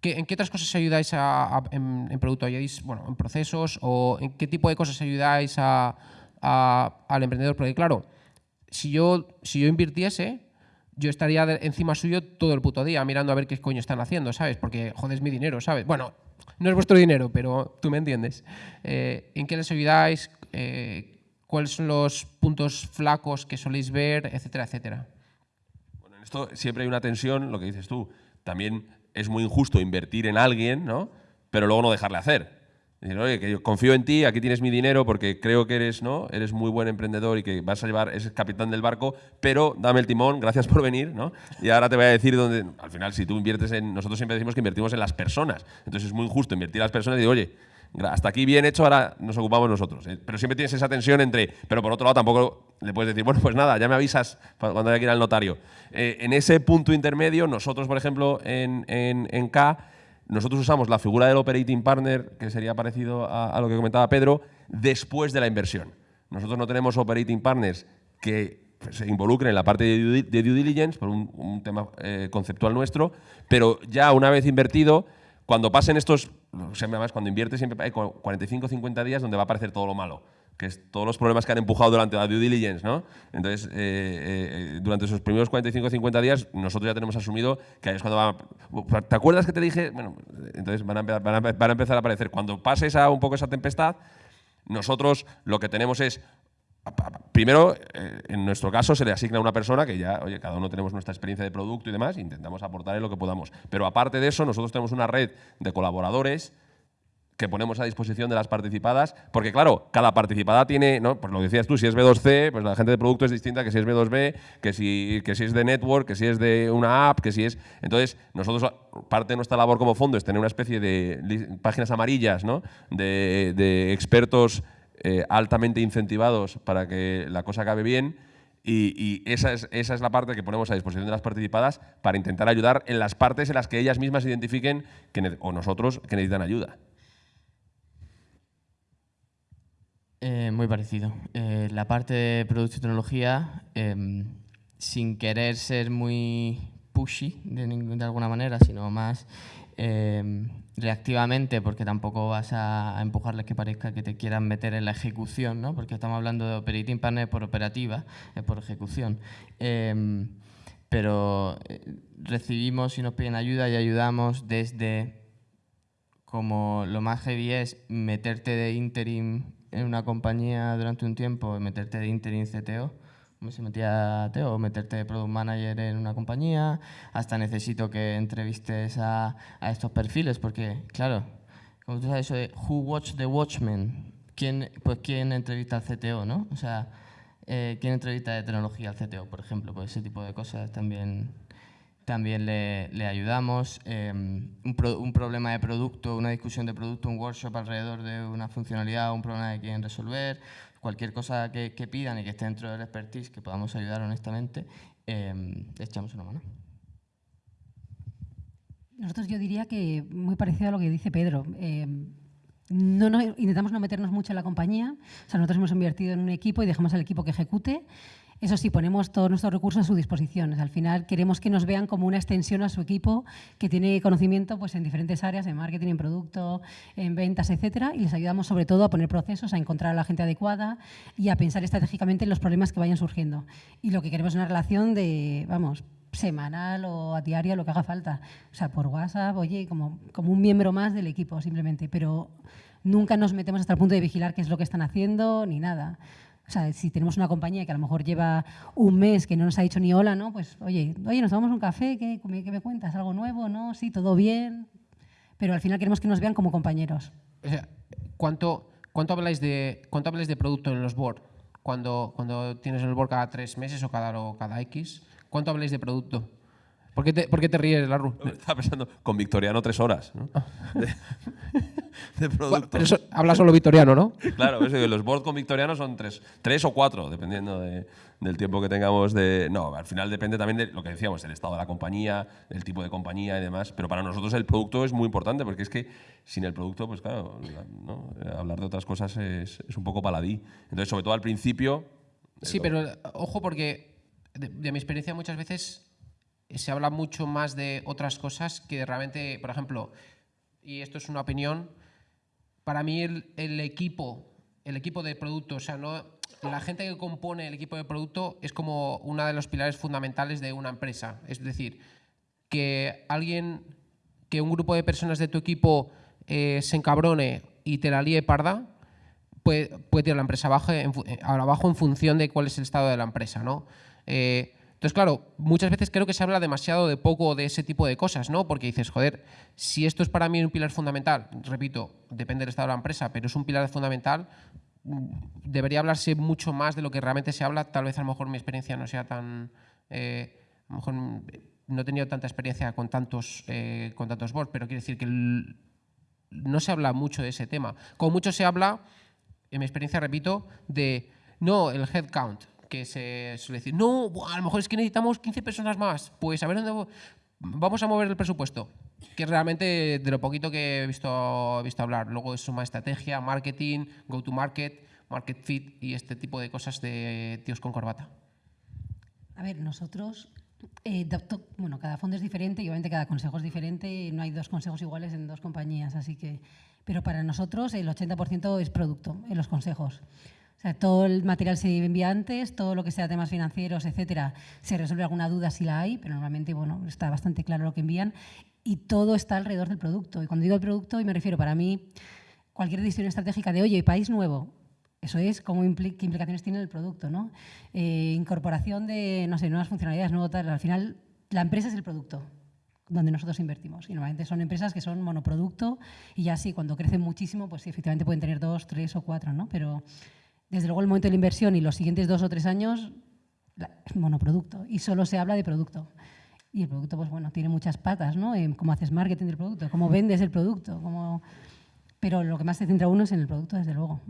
¿Qué, ¿En qué otras cosas ayudáis a, en, en, producto? ¿Ayudáis bueno, en procesos o en qué tipo de cosas ayudáis al emprendedor? Porque claro, si yo, si yo invirtiese, yo estaría encima suyo todo el puto día mirando a ver qué coño están haciendo, ¿sabes? Porque jodes mi dinero, ¿sabes? Bueno, no es vuestro dinero, pero tú me entiendes. Eh, ¿En qué les ayudáis? Eh, cuáles son los puntos flacos que soléis ver, etcétera, etcétera. Bueno, en esto siempre hay una tensión, lo que dices tú. También es muy injusto invertir en alguien, ¿no? pero luego no dejarle hacer. Decir, oye, que yo confío en ti, aquí tienes mi dinero porque creo que eres, ¿no? eres muy buen emprendedor y que vas a llevar, es capitán del barco, pero dame el timón, gracias por venir, ¿no? Y ahora te voy a decir dónde, al final, si tú inviertes en, nosotros siempre decimos que invertimos en las personas, entonces es muy injusto invertir en las personas y digo, oye, hasta aquí bien hecho, ahora nos ocupamos nosotros. ¿eh? Pero siempre tienes esa tensión entre, pero por otro lado tampoco le puedes decir, bueno, pues nada, ya me avisas cuando haya que ir al notario. Eh, en ese punto intermedio, nosotros, por ejemplo, en, en, en K, nosotros usamos la figura del operating partner, que sería parecido a, lo que comentaba Pedro, después de la inversión. Nosotros no tenemos operating partners que se involucren en la parte de due, diligence, por un, tema eh, conceptual nuestro, pero ya una vez invertido, cuando pasen estos, además cuando inviertes siempre hay 45 o 50 días donde va a aparecer todo lo malo que es todos los problemas que han empujado durante la due diligence, ¿no? Entonces, eh, eh, durante esos primeros 45 o 50 días, nosotros ya tenemos asumido que ahí es cuando va... ¿Te acuerdas que te dije? Bueno, entonces van a, van a, empezar a aparecer. Cuando pase esa, un poco esa tempestad, nosotros lo que tenemos es Primero, eh, en nuestro caso, se le asigna a una persona que ya, oye, cada uno tenemos nuestra experiencia de producto y demás, e intentamos aportarle lo que podamos. Pero aparte de eso, nosotros tenemos una red de colaboradores que ponemos a disposición de las participadas, porque claro, cada participada tiene, ¿no? pues lo decías tú, si es B2C, pues la gente de producto es distinta que si es B2B, que si, que si es de network, que si es de una app, que si es... Entonces, nosotros, parte de nuestra labor como fondo es tener una especie de páginas amarillas, ¿no? de, expertos eh, altamente incentivados para que la cosa acabe bien, y, esa, es, esa, es, la parte que ponemos a disposición de las participadas para intentar ayudar en las partes en las que ellas mismas identifiquen que o nosotros que necesitan ayuda. Eh, muy parecido. Eh, la parte de producto y tecnología, em, sin querer ser muy pushy de, de alguna manera, sino más em, reactivamente, porque tampoco vas a, empujarles que parezca que te quieran meter en la ejecución, ¿no? porque estamos hablando de operating partner por operativa, es por ejecución. Em, pero eh, recibimos y nos piden ayuda y ayudamos desde como lo más heavy es meterte de interim en una compañía durante un tiempo, meterte de interim CTO, se metía TO, o meterte de product manager en una compañía, hasta necesito que entrevistes a, a estos perfiles, porque, claro, como tú sabes eso de who watch the watchmen, ¿quién, pues quién entrevista al CTO, ¿no? O sea, eh, ¿quién entrevista de tecnología al CTO, por ejemplo? Pues ese tipo de cosas también también le, le ayudamos. Em, un, un, problema de producto, una discusión de producto, un workshop alrededor de una funcionalidad, un problema que quieren resolver, cualquier cosa que, que pidan y que esté dentro del expertise que podamos ayudar honestamente, eh, echamos una mano. Nosotros yo diría que muy parecido a lo que dice Pedro. No, no, intentamos no meternos mucho en la compañía. O sea, nosotros hemos invertido en un equipo y dejamos al equipo que ejecute eso sí, ponemos todos nuestros recursos a su disposición. Al final queremos que nos vean como una extensión a su equipo que tiene conocimiento pues, en diferentes áreas, en marketing, en producto, en ventas, etcétera, y les ayudamos sobre todo a poner procesos, a encontrar a la gente adecuada y a pensar estratégicamente en los problemas que vayan surgiendo. Y lo que queremos es una relación de, vamos, semanal o a diaria, lo que haga falta. O sea, por WhatsApp, oye, como, como un miembro más del equipo simplemente, pero nunca nos metemos hasta el punto de vigilar qué es lo que están haciendo ni nada. O sea, si tenemos una compañía que a lo mejor lleva un mes que no nos ha dicho ni hola, ¿no? Pues, oye, oye, nos tomamos un café, ¿qué, qué me cuentas? ¿Algo nuevo? ¿No? Sí, todo bien. Pero al final queremos que nos vean como compañeros. O sea, ¿cuánto, cuánto, habláis, de, cuánto habláis de producto en los board? Cuando, cuando tienes el board cada tres meses o cada, o cada X, ¿cuánto habláis de producto? ¿Por qué te, por qué te ríes, Larru? Estaba pensando, con Victoriano tres horas, ¿no? Ah. De, producto. pero eso habla solo Victoriano, ¿no? Claro, eso, los boards con Victoriano son tres, tres o cuatro, dependiendo del tiempo que tengamos de... No, al final depende también de lo que decíamos, el estado de la compañía, el tipo de compañía y demás. Pero para nosotros el producto es muy importante, porque es que sin el producto, pues claro, hablar de otras cosas es, es un poco paladí. Entonces, sobre todo al principio... Sí, pero ojo porque de mi experiencia muchas veces se habla mucho más de otras cosas que realmente, por ejemplo, y esto es una opinión, para mí el, equipo, el equipo de producto, o sea, no, la gente que compone el equipo de producto es como uno de los pilares fundamentales de una empresa. Es decir, que alguien, que un grupo de personas de tu equipo eh, se encabrone y te la líe parda, puede, puede tirar la empresa abajo en, abajo en función de cuál es el estado de la empresa. ¿no? Eh, Entonces, claro, muchas veces creo que se habla demasiado de poco de ese tipo de cosas, ¿no? Porque dices, joder, si esto es para mí un pilar fundamental, repito, depende del estado de la empresa, pero es un pilar fundamental, mm, debería hablarse mucho más de lo que realmente se habla. Tal vez a lo mejor mi experiencia no sea tan... eh, a lo mejor mm, no he tenido tanta experiencia con tantos, eh, con tantos boards, pero quiero decir que no se habla mucho de ese tema. Como mucho se habla, en mi experiencia, repito, de no, el headcount, que se suele decir, no, a lo mejor es que necesitamos 15 personas más, pues a ver dónde vamos a mover el presupuesto. Que realmente de lo poquito que he visto, visto hablar. Luego es suma estrategia, marketing, go to market, market fit y este tipo de cosas de tíos con corbata. A ver, nosotros, eh, bueno, cada fondo es diferente y obviamente cada consejo es diferente. No hay dos consejos iguales en dos compañías, así que. Pero para nosotros el 80% es producto en los consejos. O sea, todo el material se envía antes, todo lo que sea temas financieros, etcétera, se resuelve alguna duda si la hay, pero normalmente bueno, está bastante claro lo que envían y todo está alrededor del producto. Y cuando digo el producto, y me refiero para mí, cualquier decisión estratégica de, oye, país nuevo, eso es cómo qué implicaciones tiene el producto, ¿no? Eh, incorporación de, no sé, nuevas funcionalidades, nuevo tal. Al final, la empresa es el producto donde nosotros invertimos. Y normalmente son empresas que son monoproducto y ya sí, cuando crecen muchísimo, pues sí, efectivamente pueden tener dos, tres o cuatro, ¿no? Pero desde luego el momento de la inversión y los siguientes dos o tres años es monoproducto y solo se habla de producto. Y el producto, pues bueno, tiene muchas patas, ¿no? En cómo haces marketing del producto, cómo vendes el producto, cómo... Pero lo que más se centra uno es en el producto, desde luego.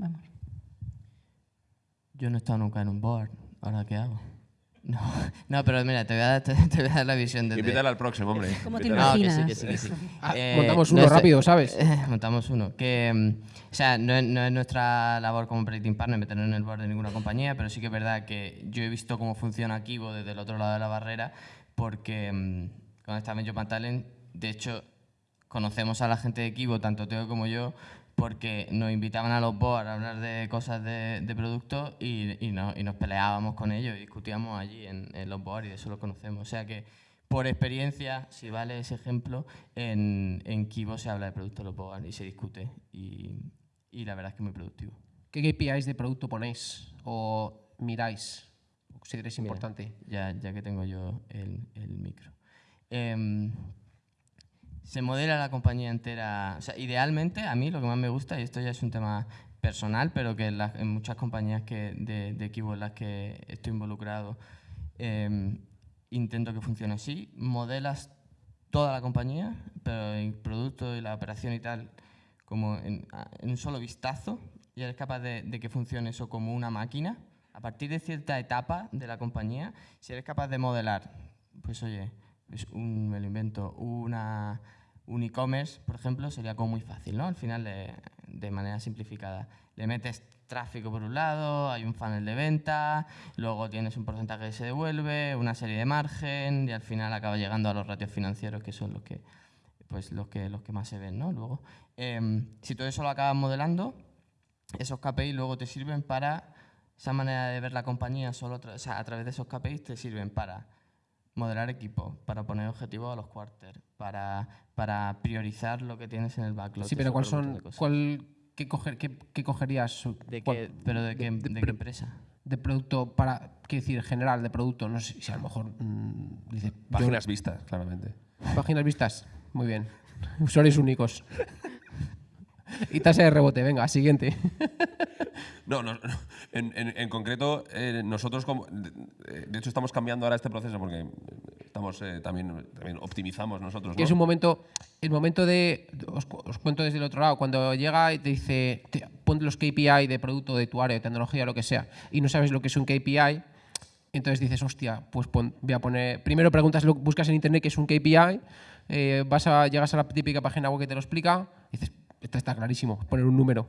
Yo no he estado nunca en un board. ¿Ahora qué hago? No, no pero mira, te voy a dar, te, te voy a dar la visión desde... Invítale al próximo, hombre. ¿Cómo te No, que sí, que sí, que sí. Ah, Eh, montamos no uno es- rápido, ¿sabes? montamos uno. Que, mm, o sea, no es, no es nuestra labor como predicting partner meternos en el board de ninguna compañía, pero sí que es verdad que yo he visto cómo funciona Kibo desde el otro lado de la barrera, porque mm, cuando estaba en Japan Talent, de hecho, conocemos a la gente de Kibo, tanto Teo como yo, porque nos invitaban a los boards a hablar de cosas de, de productos y, y, no- y nos peleábamos con ellos y discutíamos allí en, en los boards y de eso lo conocemos. O sea que, por experiencia, si vale ese ejemplo, en, en Kibo se habla de productos de los boards y se discute y, y la verdad es que es muy productivo. ¿Qué KPIs de producto ponéis o miráis? ¿O ¿Consideráis Mira, importante? Ya, ya que tengo yo el, el micro. Em, se modela la compañía entera. O sea, idealmente, a mí lo que más me gusta, y esto ya es un tema personal, pero que en, las- en muchas compañías que, de, de Kibo en las que estoy involucrado, em, intento que funcione así. Modelas toda la compañía, pero el producto y la operación y tal, como en, en un solo vistazo, y eres capaz de, de que funcione eso como una máquina. A partir de cierta etapa de la compañía, si eres capaz de modelar, pues oye, pues un, me lo invento, una, un e-commerce, por ejemplo, sería como muy fácil, ¿no? Al final, de, de manera simplificada. Le metes tráfico por un lado, hay un funnel de venta, luego tienes un porcentaje que se devuelve, una serie de margen y al final acaba llegando a los ratios financieros que son los que, pues, los que, los que más se ven, ¿no? Luego, em, si todo eso lo acabas modelando, esos KPIs luego te sirven para, esa manera de ver la compañía solo o sea, a través de esos KPIs te sirven para modelar equipo, para poner objetivos a los quarters, para, para priorizar lo que tienes en el backlog. Sí, pero ¿cuál son, cuál, qué, coger, qué, qué cogerías? ¿De cuál- qué, ¿Pero de qué, de- de de qué pre- empresa? de producto para, qué decir, general de producto? No sé si a lo mejor mm, dice... yo- Páginas vistas, claramente. Páginas vistas. Muy bien. Usuarios únicos. y tasa de rebote. Venga, siguiente. No, no, no. En, en- en concreto, eh, nosotros, como, de, de hecho, estamos cambiando ahora este proceso porque estamos eh, también, también optimizamos nosotros. Que ¿no? es un momento, el momento de, os, os cuento desde el otro lado, cuando llega y te dice, te, pon los KPI de producto de tu área, de tecnología, lo que sea, y no sabes lo que es un KPI, entonces dices, hostia, pues pon- voy a poner, primero preguntas, lo, buscas en internet qué es un KPI, eh, vas a, llegas a la típica página web que te lo explica, dices, esto está clarísimo, poner un número.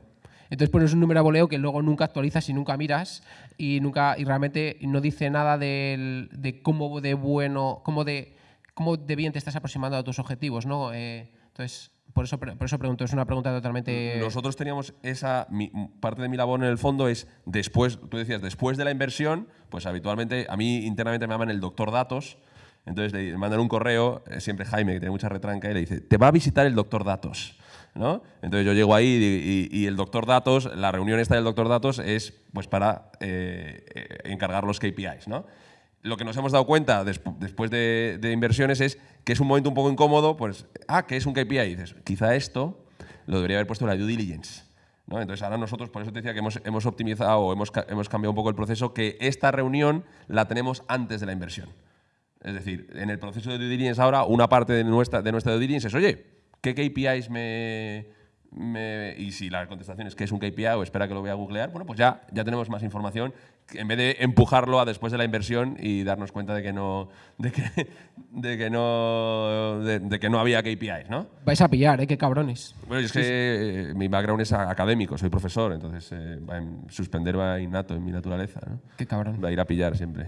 Entonces pones un número a voleo que luego nunca actualizas y nunca miras y nunca y realmente no dice nada del- de cómo de bueno, cómo de cómo de bien te estás aproximando a tus objetivos, ¿no? Eh, entonces por eso por eso pregunto, es una pregunta totalmente Nosotros teníamos esa parte de mi labor en el fondo es después, tú decías, después de la inversión, pues habitualmente a mí internamente me llaman el doctor datos. Entonces le mandan un correo, eh, siempre Jaime, que tiene mucha retranca, y le dice, te va a visitar el doctor datos. ¿No? Entonces yo llego ahí y, el doctor datos, la reunión esta del doctor datos es pues para eh, eh, encargar los KPIs. ¿no? lo que nos hemos dado cuenta despu- después de, inversiones es que es un momento un poco incómodo, pues, ah, que es un KPI. Y dices, quizá esto lo debería haber puesto la due diligence. ¿no? Entonces ahora nosotros, por eso te decía que hemos, optimizado o hemos, hemos cambiado un poco el proceso, que esta reunión la tenemos antes de la inversión. Es decir, en el proceso de due diligence ahora, una parte de nuestra, de nuestra due diligence es, oye, ¿qué KPIs me, me- Y si la contestación es que es un KPI o espera que lo voy a googlear, bueno, pues ya, ya tenemos más información en vez de empujarlo a después de la inversión y darnos cuenta de que no, de que, de que no, de, de que no había KPIs, ¿no? Vais a pillar, ¿eh? Qué cabrones. Bueno, es que eh, mi background es académico, soy profesor, entonces eh, suspender va innato en mi naturaleza, ¿no? Qué cabrón. Va a ir a pillar siempre.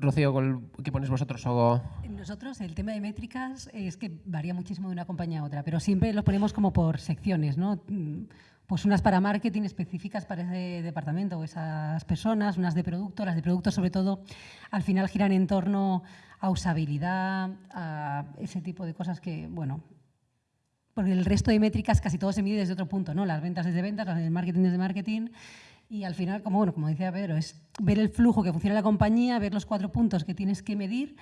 Rocío, ¿cuál- ¿qué ponéis vosotros? O... Nosotros el tema de métricas es que varía muchísimo de una compañía a otra, pero siempre los ponemos como por secciones, ¿no? Mm, Pues unas para marketing específicas para ese departamento o esas personas, unas de producto, las de producto sobre todo al final giran en torno a usabilidad, a ese tipo de cosas que, bueno, porque el resto de métricas casi todo se mide desde otro punto, ¿no? Las ventas desde ventas, las del marketing desde marketing. Y al final, como, bueno, como decía Pedro, es ver el flujo que funciona la compañía, ver los cuatro puntos que tienes que medir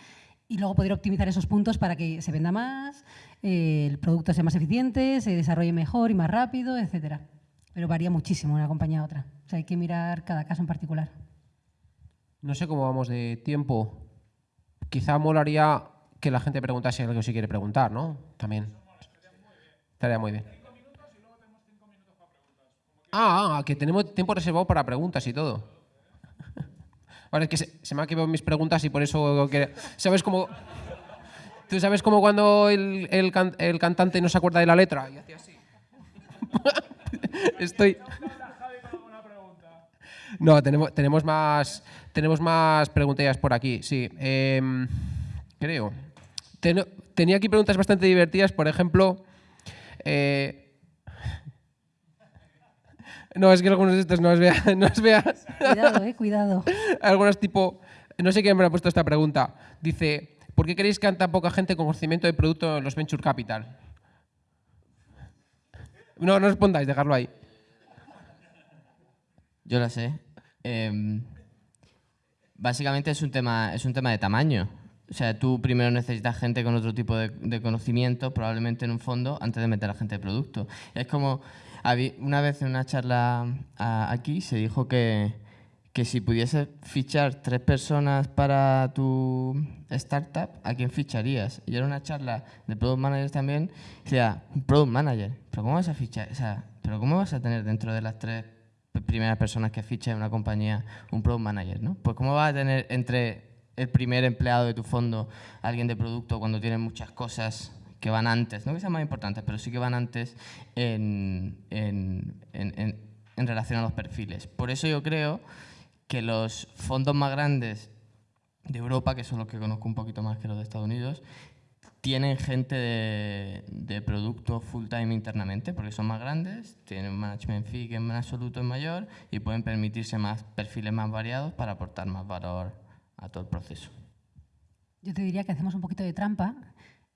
y luego poder optimizar esos puntos para que se venda más, eh, el producto sea más eficiente, se desarrolle mejor y más rápido, etcétera. Pero varía muchísimo una compañía a otra. O sea, hay que mirar cada caso en particular. No sé cómo vamos de tiempo. Quizá molaría que la gente preguntase algo si quiere preguntar, ¿no? También. Estaría muy bien. Ah, ah, que tenemos tiempo reservado para preguntas y todo. Vale, es que se, me han quedado mis preguntas y por eso... que- ¿Sabes cómo...? ¿Tú sabes cómo cuando el, el can- el cantante no se acuerda de la letra? Y hacía así. Estoy... No, tenemos, tenemos más tenemos más preguntillas por aquí, sí. Em, creo. Ten- tenía aquí preguntas bastante divertidas, por ejemplo. eh, no, es que algunos de estos no os vea. No os vea. Cuidado, eh, cuidado. Algunos tipo. No sé quién me ha puesto esta pregunta. Dice: ¿Por qué creéis que hay tan poca gente con conocimiento de producto en los venture capital? No, no respondáis, dejarlo ahí. Yo la sé. Em, básicamente es un, tema, es un tema de tamaño. O sea, tú primero necesitas gente con otro tipo de, de conocimiento, probablemente en un fondo, antes de meter a gente de producto. Es como, una vez en una charla aquí se dijo que, que si pudieses fichar tres personas para tu startup, ¿a quién ficharías? Y era una charla de product managers también. Decía, product manager, ¿pero cómo vas a fichar? O sea, ¿pero cómo vas a tener dentro de las tres primeras personas que ficha en una compañía un product manager, ¿no? Pues cómo vas a tener entre el primer empleado de tu fondo alguien de producto cuando tienes muchas cosas que van antes, no que sean más importantes, pero sí que van antes en, en, en- en- relación a los perfiles. Por eso yo creo que los fondos más grandes de Europa, que son los que conozco un poquito más que los de Estados Unidos, tienen gente de, de producto full time internamente porque son más grandes, tienen un management fee que en absoluto es mayor y pueden permitirse más perfiles más variados para aportar más valor a todo el proceso. Yo te diría que hacemos un poquito de trampa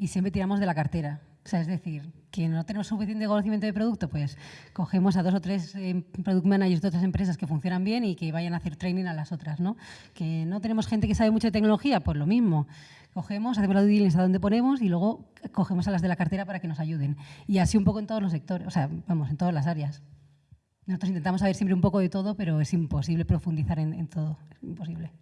y siempre tiramos de la cartera. O sea, es decir, que no tenemos suficiente conocimiento de producto, pues cogemos a dos o tres eh, product managers de otras empresas que funcionan bien y que vayan a hacer training a las otras, ¿no? Que no tenemos gente que sabe mucho de tecnología, pues lo mismo. Cogemos, hacemos la due a donde ponemos y luego cogemos a las de la cartera para que nos ayuden. Y así un poco en todos los sectores, o sea, vamos, en todas las áreas. Nosotros intentamos saber siempre un poco de todo, pero es imposible profundizar en, en todo. Es imposible.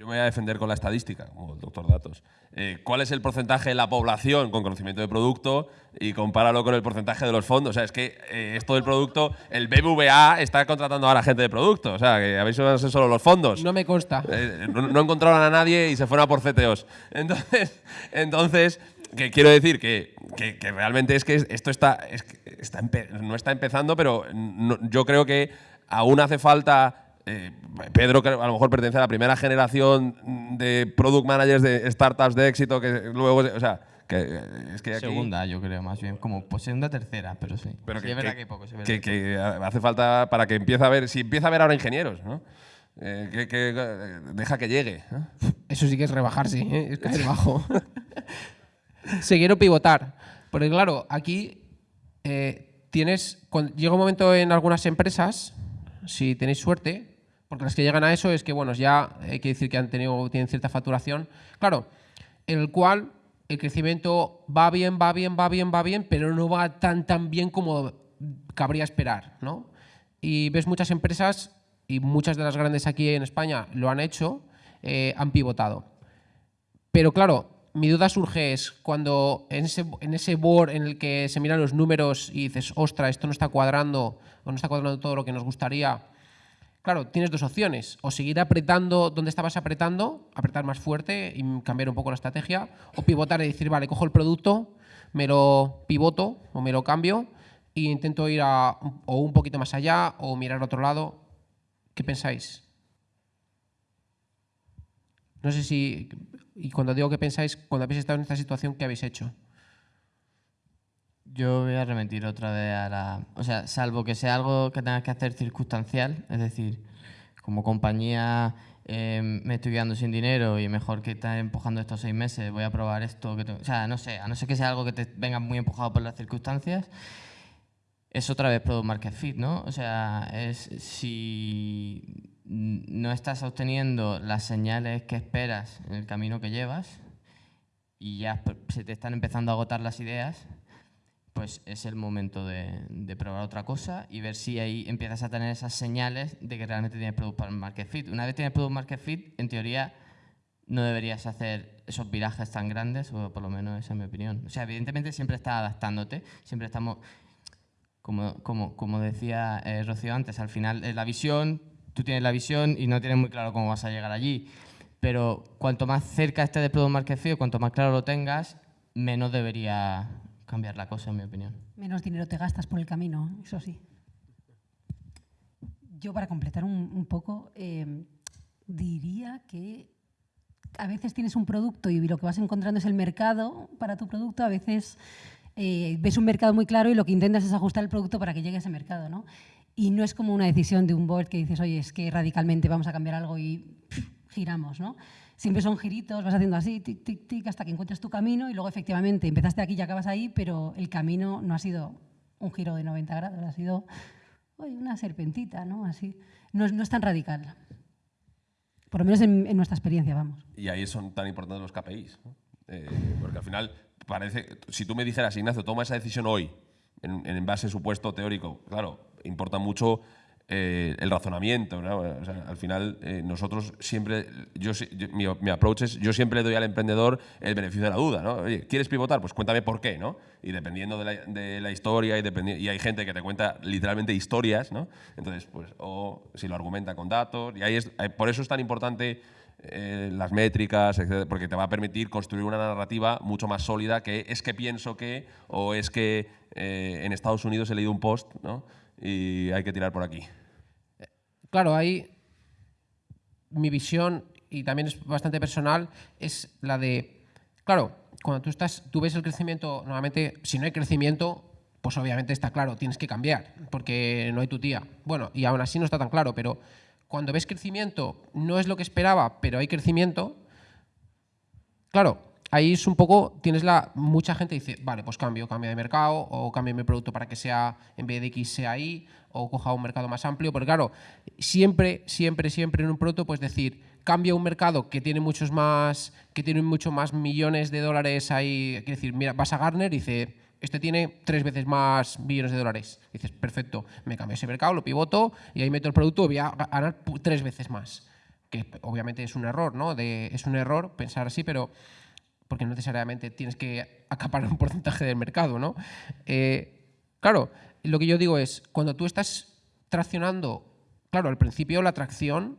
Yo me voy a defender con la estadística, como el doctor Datos. Eh, ¿Cuál es el porcentaje de la población con conocimiento de producto y compáralo con el porcentaje de los fondos? O sea, es que eh, esto del producto, el BBVA está contratando ahora gente de producto. O sea, que habéis oído solo los fondos. No me consta. Eh, no, no encontraron a nadie y se fueron a por CTOs. Entonces, entonces que quiero decir que, que- que realmente es que esto está, es que está empe- no está empezando, pero no- yo creo que aún hace falta. Eh, Pedro, que a lo mejor pertenece a la primera generación de product managers de startups de éxito, que luego, o sea, que eh, es que aquí, Segunda, yo creo, más bien, como pues segunda, tercera, pero sí. pero Sí, que, es verdad que- poco, sí, verdad. que hace falta para que empiece a ver, si empieza a haber ahora ingenieros, ¿no? Eh, que, que, deja que llegue. ¿no? Eso sí que es rebajarse, ¿eh? es caer bajo. Seguir o pivotar. Porque claro, aquí eh, tienes, cuando- llega un momento en algunas empresas, si tenéis suerte, Porque las que llegan a eso es que, bueno, ya hay que decir que han tenido, tienen cierta facturación. Claro, en el cual el crecimiento va bien, va bien, va bien, va bien, pero no va tan, tan bien como cabría esperar, ¿no? Y ves muchas empresas, y muchas de las grandes aquí en España lo han hecho, eh, han pivotado. Pero claro, mi duda surge es cuando en ese, en ese board en el que se miran los números y dices, ostra, esto no está cuadrando, o no está cuadrando todo lo que nos gustaría, Claro, tienes dos opciones, o seguir apretando donde estabas apretando, apretar más fuerte y cambiar un poco la estrategia, o pivotar y decir, vale, cojo el producto, me lo pivoto o me lo cambio e intento ir a, o un poquito más allá o mirar a otro lado. ¿Qué pensáis? No sé si, y cuando digo que pensáis, cuando habéis estado en esta situación, ¿qué habéis hecho? Yo voy a remitir otra vez a la... O sea, salvo que sea algo que tengas que hacer circunstancial, es decir, como compañía eh, me estoy quedando sin dinero y mejor que estar empujando estos seis meses, voy a probar esto. Que O sea, no sé, a no ser que sea algo que te venga muy empujado por las circunstancias, es otra vez Product Market Fit, ¿no? O sea, es si no estás obteniendo las señales que esperas en el camino que llevas y ya se te están empezando a agotar las ideas, pues es el momento de, probar otra cosa y ver si ahí empiezas a tener esas señales de que realmente tienes Product Market Fit. Una vez tienes Product Market Fit, en teoría no deberías hacer esos virajes tan grandes, o por lo menos esa es mi opinión. O sea, evidentemente siempre estás adaptándote, siempre estamos, como, como, como decía eh, Rocío antes, al final es la visión, tú tienes la visión y no tienes muy claro cómo vas a llegar allí. Pero cuanto más cerca esté de Product Market Fit, cuanto más claro lo tengas, menos debería cambiar la cosa, en mi opinión. Menos dinero te gastas por el camino, eso sí. Yo, para completar un, poco, eh, diría que a veces tienes un producto y lo que vas encontrando es el mercado para tu producto, a veces eh, ves un mercado muy claro y lo que intentas es ajustar el producto para que llegue a ese mercado. ¿no? Y no es como una decisión de un board que dices, oye, es que radicalmente vamos a cambiar algo y giramos. ¿no? Siempre son giritos, vas haciendo así, tic, hasta que encuentres tu camino y luego efectivamente empezaste aquí y acabas ahí, pero el camino no ha sido un giro de 90 grados, ha sido una serpentita, ¿no? Así. No es, no es tan radical. Por lo menos en, nuestra experiencia, vamos. Y ahí son tan importantes los KPIs. Eh, porque al final, parece, si tú me dijeras, Ignacio, toma esa decisión hoy, en, en base supuesto teórico, claro, importa mucho eh, el razonamiento. al final, eh, nosotros siempre, yo, mi, approach es, yo siempre le doy al emprendedor el beneficio de la duda. ¿no? Oye, ¿quieres pivotar? Pues cuéntame por qué. ¿no? Y dependiendo de la, historia, y, y hay gente que te cuenta literalmente historias, ¿no? entonces, pues, o si lo argumenta con datos, y ahí es, por eso es tan importante eh, las métricas, porque te va a permitir construir una narrativa mucho más sólida que es que pienso que, o es que en Estados Unidos he leído un post ¿no? y hay que tirar por aquí. Claro, ahí mi visión, y también es bastante personal, es la de, claro, cuando tú, estás, tú ves el crecimiento, normalmente, si no hay crecimiento, pues obviamente está claro, tienes que cambiar, porque no hay tu tía. Bueno, y aún así no está tan claro, pero cuando ves crecimiento, no es lo que esperaba, pero hay crecimiento, claro, ahí es un poco, tienes la, mucha gente dice, vale, pues cambio, cambio de mercado o cambio mi producto para que sea, en vez de X sea Y o coja un mercado más amplio, porque claro, siempre, siempre, siempre en un producto puedes decir, cambia un mercado que tiene muchos más, que tiene mucho más millones de dólares ahí, quiere decir, mira, vas a Garner y dice, este tiene tres veces más millones de dólares. dices, perfecto, me cambio ese mercado, lo pivoto y ahí meto el producto y voy a ganar tres veces más. Que obviamente es un error, ¿no? De, es un error pensar así, pero porque no necesariamente tienes que acaparar un porcentaje del mercado, ¿no? Eh, claro, lo que yo digo es, cuando tú estás traccionando, claro, al principio la tracción,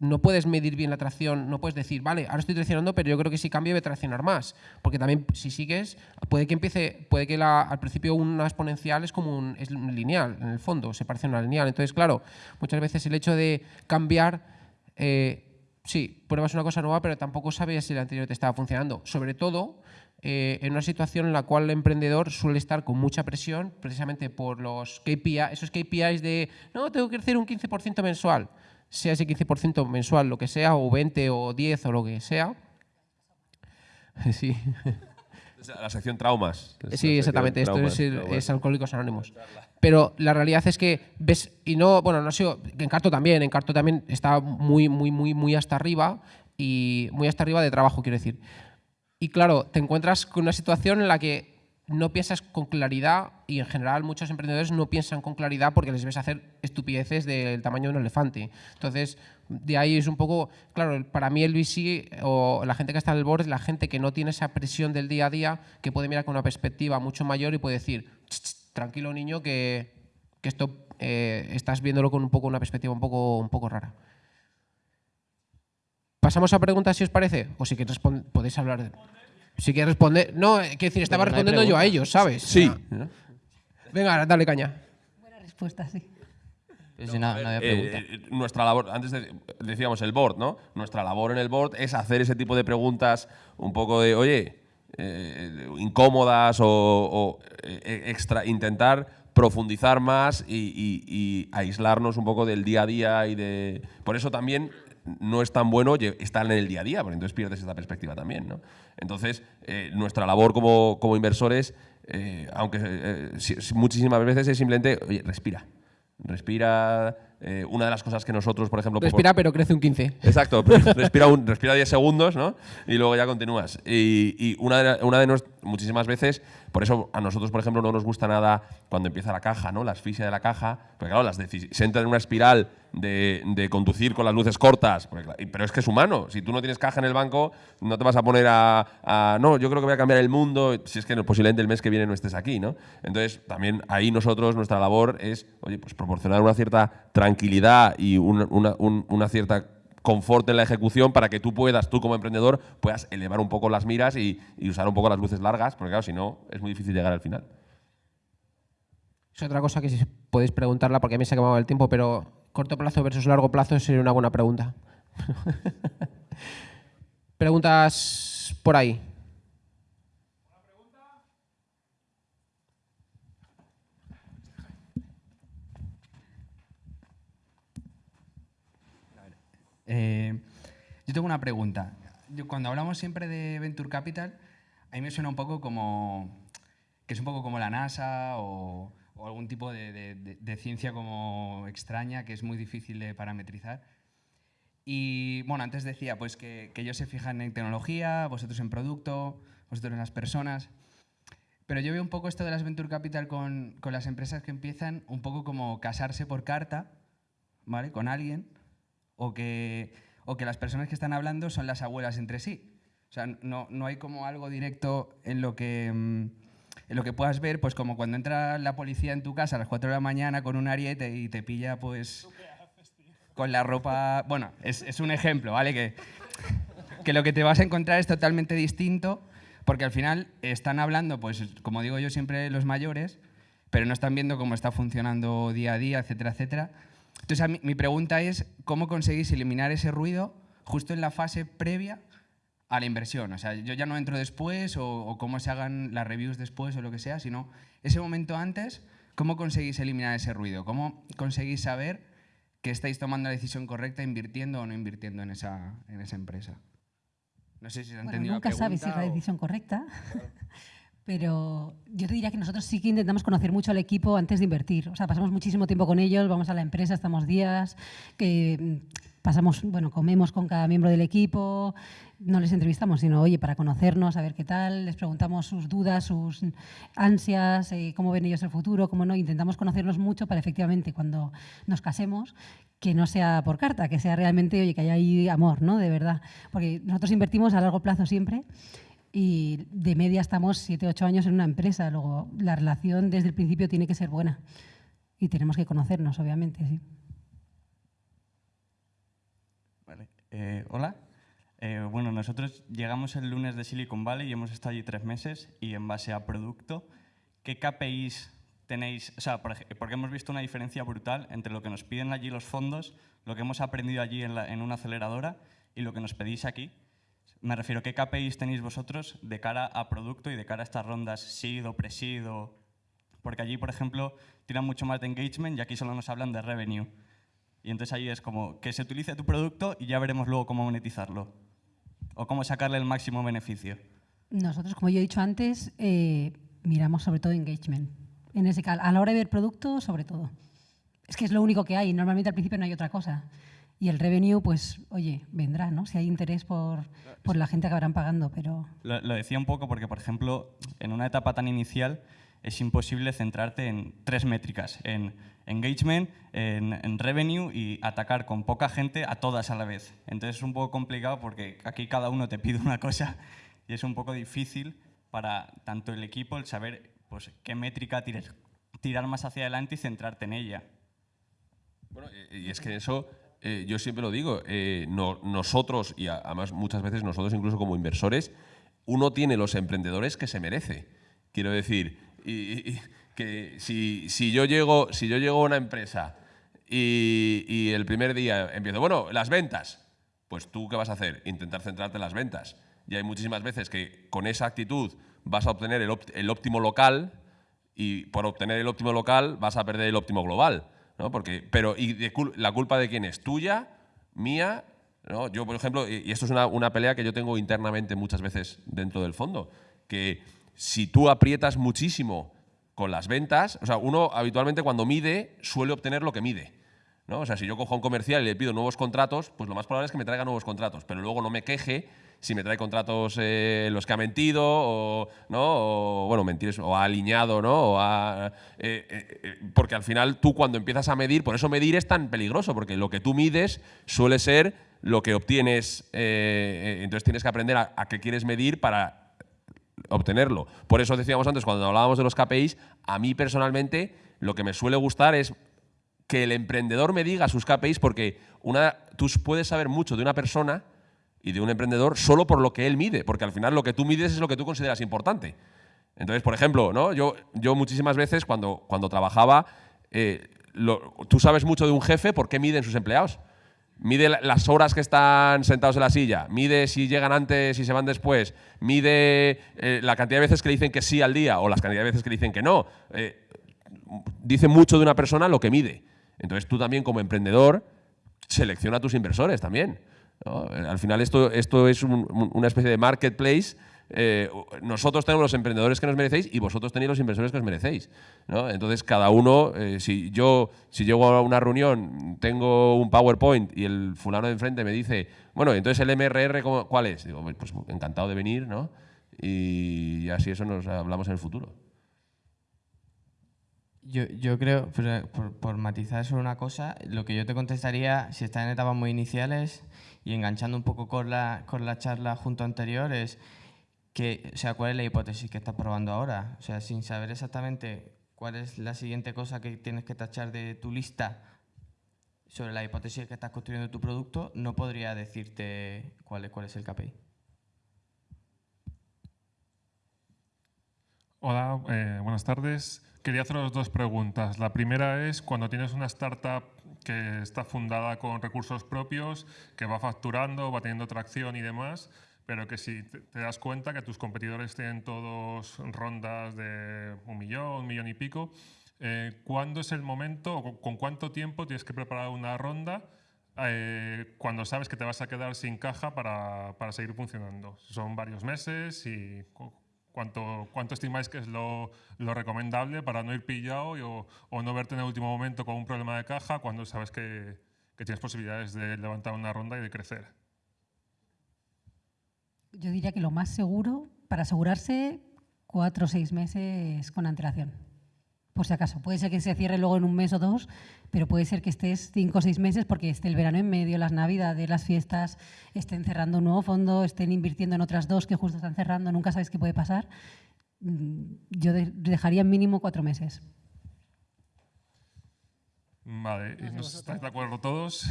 no puedes medir bien la tracción, no puedes decir, vale, ahora estoy traccionando, pero yo creo que si cambio voy a traccionar más. Porque también si sigues, puede que empiece, puede que al principio una exponencial es como un, es lineal, en el fondo, se parece a una lineal. Entonces, claro, muchas veces el hecho de cambiar eh, sí, pruebas una cosa nueva, pero tampoco sabías si la anterior te estaba funcionando. Sobre todo eh, en una situación en la cual el emprendedor suele estar con mucha presión, precisamente por los KPI, esos KPIs de, no, tengo que crecer un 15% mensual, sea ese 15% mensual, lo que sea, o 20 o 10 o lo que sea. Sí. La sección traumas. Es Sí, exactamente. Esto traumas, es, el- traumas. es Alcohólicos Anónimos. Pero la realidad es que ves, y no, bueno, no ha sido, en Carto también, en Carto también está muy, muy, muy, muy hasta arriba y muy hasta arriba de trabajo, quiero decir. Y claro, te encuentras con una situación en la que no piensas con claridad y en general muchos emprendedores no piensan con claridad porque les ves hacer estupideces del tamaño de un elefante. Entonces, de ahí es un poco, claro, para mí el VC o la gente que está en el board es la gente que no tiene esa presión del día a día, que puede mirar con una perspectiva mucho mayor y puede decir, "Ch, ch, tranquilo niño, que, que esto eh, estás viéndolo con un poco una perspectiva un poco, un poco rara. Pasamos a preguntas si os parece, o si queréis podéis hablar. de- Si quieres responder, no, eh, quiero decir, estaba respondiendo yo a ellos, ¿sabes? Sí. Venga, dale caña. Buena respuesta, sí. Si no, no había Eh, pregunta. eh, nuestra labor, antes de- decíamos el board, ¿no? Nuestra labor en el board es hacer ese tipo de preguntas un poco de, oye, eh, incómodas o, o, eh, extra, intentar profundizar más y, y- y aislarnos un poco del día a día y de... Por eso también no es tan bueno estar en el día a día, porque entonces pierdes esta perspectiva también, ¿no? Entonces, eh, nuestra labor como, como inversores, eh, aunque eh, si- si muchísimas veces es simplemente, oye, respira. Respira. una de las cosas que nosotros, por ejemplo. Respira, pero crece un 15. Exacto, respira, un, respira 10 segundos, ¿no? Y luego ya continúas. Y, y una de, una de nos- muchísimas veces, por eso a nosotros, por ejemplo, no nos gusta nada cuando empieza la caja, ¿no? La asfixia de la caja, porque claro, las se entra en una espiral de, de conducir con las luces cortas, pero es que es humano. Si tú no tienes caja en el banco, no te vas a poner a, no, yo creo que voy a cambiar el mundo, si es que posiblemente el mes que viene no estés aquí, ¿no? Entonces, también ahí nosotros, nuestra labor es, oye, pues proporcionar una cierta tranquilidad y una, una- un- una cierta confort en la ejecución para que tú puedas, tú como emprendedor, puedas elevar un poco las miras y, y usar un poco las luces largas, porque claro, si no, es muy difícil llegar al final. Es otra cosa que si podéis preguntarla, porque a mí se ha acabado el tiempo, pero corto plazo versus largo plazo sería una buena pregunta. Preguntas por ahí. Eh, yo tengo una pregunta. Cuando hablamos siempre de Venture Capital, a mí me suena un poco como que es un poco como la NASA o, algún tipo de ciencia como extraña que es muy difícil de parametrizar. Y bueno, antes decía pues que, que ellos se fijan en tecnología, vosotros en producto, vosotros en las personas. Pero yo veo un poco esto de las Venture Capital con, con las empresas que empiezan un poco como casarse por carta, ¿vale? Con alguien o que, o que las personas que están hablando son las abuelas entre sí. O sea, no, no hay como algo directo en lo que, mm, en lo que puedas ver, pues como cuando entra la policía en tu casa a las 4 de la mañana con un ariete y te pilla pues con la ropa... Bueno, es, es un ejemplo, ¿vale? Que, que lo que te vas a encontrar es totalmente distinto porque al final están hablando, pues como digo yo siempre, los mayores, pero no están viendo cómo está funcionando día a día, etcétera, etcétera. Entonces, mí- mi pregunta es, ¿cómo conseguís eliminar ese ruido justo en la fase previa a la inversión? O sea, yo ya no entro después o, o cómo se hagan las reviews después o lo que sea, sino ese momento antes, ¿cómo conseguís eliminar ese ruido? ¿Cómo conseguís saber que estáis tomando la decisión correcta invirtiendo o no invirtiendo en esa, en esa empresa? No sé si se ha Bueno, entendido nunca la sabes si es la pregunta o- decisión correcta, pero yo te diría que nosotros sí que intentamos conocer mucho al equipo antes de invertir. O sea, pasamos muchísimo tiempo con ellos, vamos a la empresa, estamos días, que mm, pasamos, bueno, comemos con cada miembro del equipo, no les entrevistamos, sino, oye, para conocernos, a ver qué tal, les preguntamos sus dudas, sus ansias, eh, cómo ven ellos el futuro, cómo no, intentamos conocernos mucho para efectivamente cuando nos casemos que no sea por carta, que sea realmente, oye, que haya ahí amor, ¿no? De verdad. Porque nosotros invertimos a largo plazo siempre y de media estamos 7, 8 años en una empresa. Luego, la relación desde el principio tiene que ser buena y tenemos que conocernos, obviamente, sí. Vale. Eh, hola. Eh, bueno, nosotros llegamos el lunes de Silicon Valley y hemos estado allí tres meses y en base a producto, ¿qué KPIs tenéis? O sea, porque hemos visto una diferencia brutal entre lo que nos piden allí los fondos, lo que hemos aprendido allí en, la- en una aceleradora y lo que nos pedís aquí. Me refiero, ¿qué KPIs tenéis vosotros de cara a producto y de cara a estas rondas SEED o Porque allí, por ejemplo, tiran mucho más de engagement y aquí solo nos hablan de revenue. Y entonces ahí es como que se utilice tu producto y ya veremos luego cómo monetizarlo. O cómo sacarle el máximo beneficio. Nosotros, como yo he dicho antes, eh, miramos sobre todo engagement. En ese a la hora de ver producto, sobre todo. Es que es lo único que hay. Normalmente al principio no hay otra cosa. Y el revenue, pues, oye, vendrá, ¿no? Si hay interés por, por la gente acabarán pagando, pero... Lo, lo decía un poco porque, por ejemplo, en una etapa tan inicial es imposible centrarte en tres métricas, en engagement, en, en, revenue y atacar con poca gente a todas a la vez. Entonces es un poco complicado porque aquí cada uno te pide una cosa y es un poco difícil para tanto el equipo el saber pues, qué métrica tirar, tirar más hacia adelante y centrarte en ella. Bueno, y es que eso, eh, yo siempre lo digo, eh, no, nosotros, y además muchas veces nosotros incluso como inversores, uno tiene los emprendedores que se merece. Quiero decir, que si, si, yo llego, si yo llego a una empresa y, y, el primer día empiezo, bueno, las ventas, pues tú qué vas a hacer? Intentar centrarte en las ventas. Y hay muchísimas veces que con esa actitud vas a obtener el, el óptimo local y por obtener el óptimo local vas a perder el óptimo global. ¿No? Porque, pero ¿y la culpa de quién es? ¿Tuya? ¿Mía? ¿no? Yo, por ejemplo, y esto es una, una pelea que yo tengo internamente muchas veces dentro del fondo, que si tú aprietas muchísimo con las ventas, o sea, uno habitualmente cuando mide suele obtener lo que mide. ¿no? O sea, si yo cojo un comercial y le pido nuevos contratos, pues lo más probable es que me traiga nuevos contratos, pero luego no me queje si me trae contratos eh, los que ha mentido o, ¿no? bueno, mentir o ha alineado, ¿no? O ha, eh, eh, porque al final tú cuando empiezas a medir, por eso medir es tan peligroso, porque lo que tú mides suele ser lo que obtienes, entonces tienes que aprender a, a qué quieres medir para obtenerlo. Por eso decíamos antes, cuando hablábamos de los KPIs, a mí personalmente lo que me suele gustar es que el emprendedor me diga sus KPIs porque una, tú puedes saber mucho de una persona y de un emprendedor solo por lo que él mide, porque al final lo que tú mides es lo que tú consideras importante. Entonces, por ejemplo, ¿no? yo, yo muchísimas veces cuando, cuando trabajaba, eh, tú sabes mucho de un jefe por qué miden sus empleados mide las horas que están sentados en la silla, mide si llegan antes y se van después, mide eh, la cantidad de veces que dicen que sí al día o las cantidad de veces que dicen que no. Eh, dice mucho de una persona lo que mide. Entonces tú también como emprendedor selecciona a tus inversores también. Al final esto, esto es un, una especie de marketplace eh, nosotros tenemos los emprendedores que nos merecéis y vosotros tenéis los inversores que os merecéis. Entonces, cada uno, eh, si yo si llego a una reunión, tengo un PowerPoint y el fulano de enfrente me dice, bueno, entonces el MRR, ¿cuál es? Digo, pues encantado de venir, ¿no? Y así eso nos hablamos en el futuro. Yo, yo creo, por, por, por, matizar solo una cosa, lo que yo te contestaría, si estás en etapas muy iniciales y enganchando un poco con la, con la charla junto anterior, es que, o sea, ¿cuál es la hipótesis que estás probando ahora? O sea, sin saber exactamente cuál es la siguiente cosa que tienes que tachar de tu lista sobre la hipótesis que estás construyendo tu producto, no podría decirte cuál es, cuál es el KPI. Hola, eh, buenas tardes. Quería haceros dos preguntas. La primera es, cuando tienes una startup que está fundada con recursos propios, que va facturando, va teniendo tracción y demás, pero que si te das cuenta que tus competidores tienen todos rondas de un millón, un millón y pico, eh, ¿cuándo es el momento o con cuánto tiempo tienes que preparar una ronda eh, cuando sabes que te vas a quedar sin caja para, para seguir funcionando? ¿Son varios meses y cuánto, estimáis que es lo, recomendable para no ir pillado y, o, no verte en el último momento con un problema de caja cuando sabes que, que tienes posibilidades de levantar una ronda y de crecer? Yo diría que lo más seguro, para asegurarse, cuatro o seis meses con antelación. Por si acaso. Puede ser que se cierre luego en un mes o dos, pero puede ser que estés cinco o seis meses porque esté el verano en medio, las navidades, las fiestas, estén cerrando un nuevo fondo, estén invirtiendo en otras dos que justo están cerrando, nunca sabes qué puede pasar. Mm, yo dejaría mínimo cuatro meses. Vale, ¿estáis de acuerdo todos?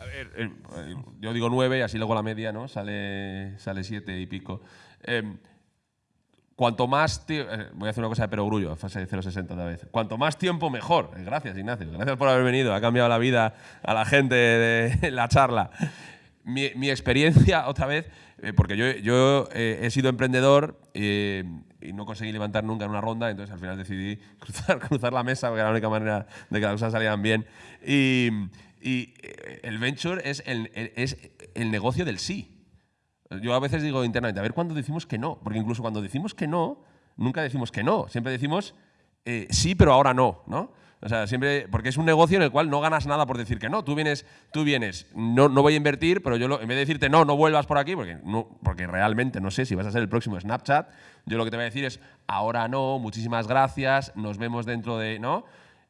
A ver, eh, yo digo nueve y así luego la media ¿no? sale, sale siete y pico. Eh, cuanto más eh, voy a hacer una cosa de perogrullo, fase de 0,60 otra vez. Cuanto más tiempo, mejor. Eh, gracias, Ignacio. Gracias por haber venido. Ha cambiado la vida a la gente de la charla. Mi, mi experiencia, otra vez, eh, porque yo, yo he sido emprendedor y no conseguí levantar nunca en una ronda, entonces al final decidí cruzar, cruzar la mesa porque era la única manera de que las cosas salieran bien. Y, y el venture es el, es el negocio del sí. Yo a veces digo internamente, a ver cuándo decimos que no, porque incluso cuando decimos que no, nunca decimos que no, siempre decimos eh, sí, pero ahora no, ¿no? O sea, siempre, porque es un negocio en el cual no ganas nada por decir que no. Tú vienes, tú vienes, no, no voy a invertir, pero yo lo- en vez de decirte no, no vuelvas por aquí, porque, no, porque realmente no sé si vas a ser el próximo Snapchat, yo lo que te voy a decir es ahora no, muchísimas gracias, nos vemos dentro de, ¿no?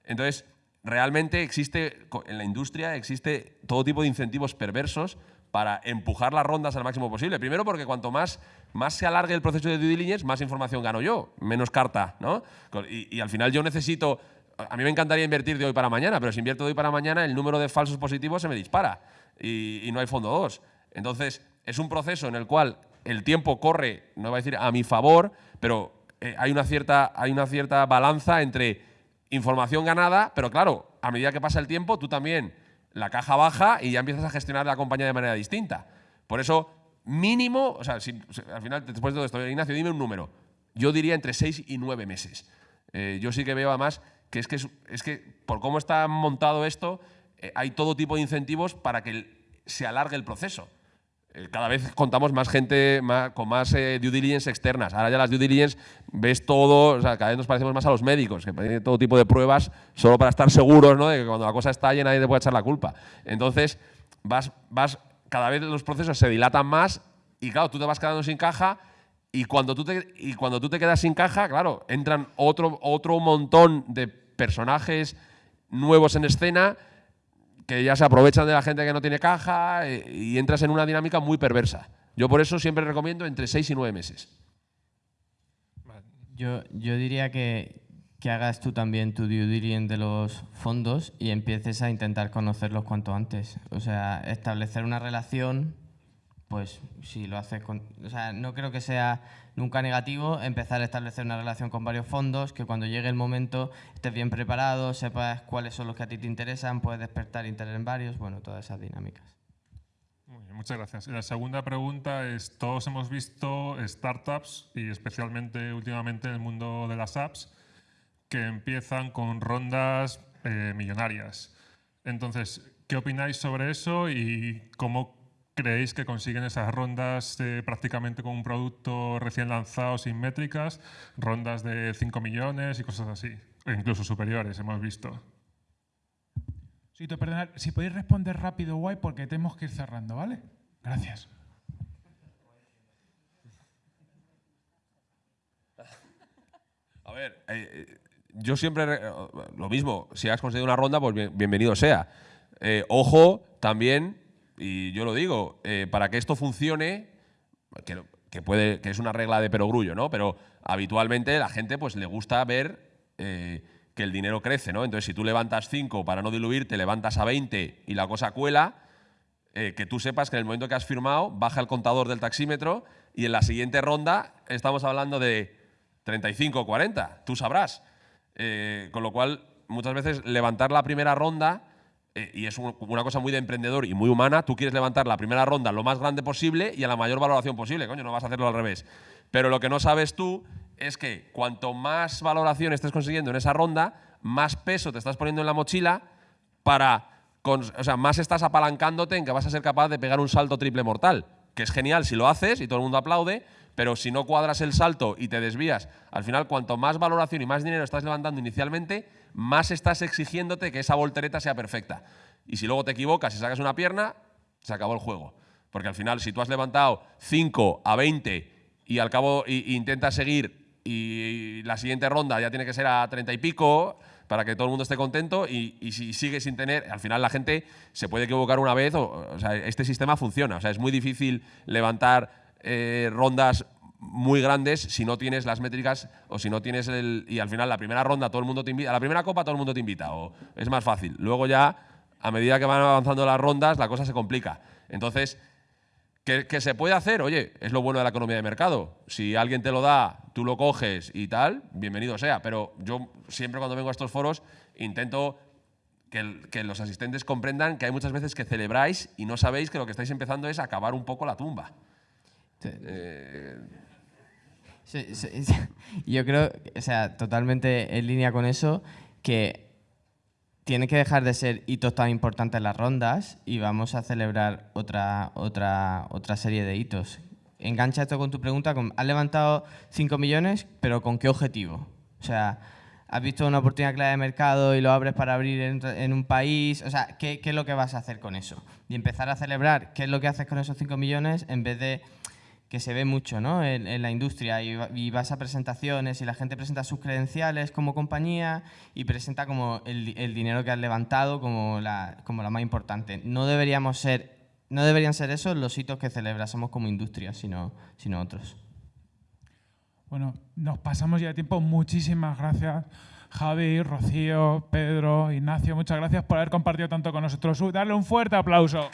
Entonces, realmente existe, en la industria existe todo tipo de incentivos perversos para empujar las rondas al máximo posible. Primero porque cuanto más, más se alargue el proceso de due diligence, más información gano yo, menos carta, ¿no? Y, al final yo necesito, a mí me encantaría invertir de hoy para mañana, pero si invierto de hoy para mañana, el número de falsos positivos se me dispara y, no hay fondo 2. Entonces, es un proceso en el cual el tiempo corre, no voy a decir a mi favor, pero eh, hay, una cierta, hay una cierta balanza entre información ganada, pero claro, a medida que pasa el tiempo, tú también la caja baja y ya empiezas a gestionar la compañía de manera distinta. Por eso, mínimo, o sea, si- al final, después de todo esto, Ignacio, dime un número. Yo diría entre 6 y 9 meses. Eh, yo sí que veo además que es que, es, que por cómo está montado esto, eh, hay todo tipo de incentivos para que se alargue el proceso. Eh, cada vez contamos más gente con más eh, due diligence externas. Ahora ya las due diligence ves todo, o sea, cada vez nos parecemos más a los médicos, que tienen todo tipo de pruebas solo para estar seguros ¿no? de que cuando la cosa estalle nadie te puede echar la culpa. Entonces, vas, vas, cada vez los procesos se dilatan más y claro, tú te vas quedando sin caja y cuando tú te, y cuando tú te quedas sin caja, claro, entran otro, otro montón de personajes nuevos en escena que ya se aprovechan de la gente que no tiene caja eh, y entras en una dinámica muy perversa. Yo por eso siempre recomiendo entre 6 y 9 meses. Yo, yo diría que, que hagas tú también tu due diligence de los fondos y empieces a intentar conocerlos cuanto antes. O sea, establecer una relación, pues si lo haces con... O sea, no creo que sea nunca negativo empezar a establecer una relación con varios fondos, que cuando llegue el momento estés bien preparado, sepas cuáles son los que a ti te interesan, puedes despertar interés en varios, bueno, todas esas dinámicas. Muchas gracias. La segunda pregunta es, todos hemos visto startups y especialmente últimamente en el mundo de las apps que empiezan con rondas eh, millonarias. Entonces, ¿qué opináis sobre eso y cómo creéis que consiguen esas rondas eh, prácticamente con un producto recién lanzado sin métricas, rondas de 5 millones y cosas así, incluso superiores, hemos visto? Sito, perdonad, si podéis responder rápido, guay, porque tenemos que ir cerrando, ¿vale? Gracias. A ver, eh, eh, yo siempre re- lo mismo, si has conseguido una ronda, pues bien- bienvenido sea. Eh, ojo también, y yo lo digo, eh, para que esto funcione, que, puede, que es una regla de perogrullo, ¿no? Pero habitualmente la gente pues le gusta ver eh, que el dinero crece, ¿no? Entonces, si tú levantas 5 para no diluir, te levantas a 20 y la cosa cuela, eh, que tú sepas que en el momento que has firmado, baja el contador del taxímetro y en la siguiente ronda estamos hablando de 35 o 40, tú sabrás. Con lo cual, muchas veces levantar la primera ronda, eh, y es un- una cosa muy de emprendedor y muy humana, tú quieres levantar la primera ronda lo más grande posible y a la mayor valoración posible, coño, no vas a hacerlo al revés. Pero lo que no sabes tú es que cuanto más valoración estés consiguiendo en esa ronda, más peso te estás poniendo en la mochila para, cons- o sea, más estás apalancándote en que vas a ser capaz de pegar un salto triple mortal, que es genial si lo haces y todo el mundo aplaude, pero si no cuadras el salto y te desvías, al final cuanto más valoración y más dinero estás levantando inicialmente, más estás exigiéndote que esa voltereta sea perfecta. Y si luego te equivocas y sacas una pierna, se acabó el juego. Porque al final, si tú has levantado 5 a 20 y al cabo intentas seguir y la siguiente ronda ya tiene que ser a 30 y pico para que todo el mundo esté contento y, si sigue sin tener, al final la gente se puede equivocar una vez, o, este sistema funciona, o sea, es muy difícil levantar eh, rondas muy grandes si no tienes las métricas o si no tienes el y al final la primera ronda todo el mundo te invita, a la primera copa todo el mundo te invita o es más fácil. Luego ya a medida que van avanzando las rondas la cosa se complica. Entonces, ¿Que, que se puede hacer? Oye, es lo bueno de la economía de mercado. Si alguien te lo da, tú lo coges y tal, bienvenido sea. Pero yo siempre cuando vengo a estos foros intento que los asistentes comprendan que hay muchas veces que celebráis y no sabéis que lo que estáis empezando es acabar un poco la tumba. Eh. Yo creo, o sea, totalmente en línea con eso, que tiene que dejar de ser hitos tan importantes las rondas y vamos a celebrar otra, otra, otra serie de hitos. engancha esto con tu pregunta, has levantado 5 millones, pero ¿con qué objetivo? O sea, has visto una oportunidad clave de mercado y lo abres para abrir en, en un país, o sea, ¿qué, ¿qué es lo que vas a hacer con eso? Y empezar a celebrar qué es lo que haces con esos 5 millones en vez de que se ve mucho ¿no? en, la industria y, va- y vas a presentaciones y la gente presenta sus credenciales como compañía y presenta como el dinero que has levantado como la, como la más importante. No deberíamos ser, no deberían ser esos los hitos que celebrásemos como industria, sino, sino otros. Bueno, nos pasamos ya de tiempo. Muchísimas gracias, Javi, Rocío, Pedro, Ignacio. Muchas gracias por haber compartido tanto con nosotros. Uh, Darle un fuerte aplauso.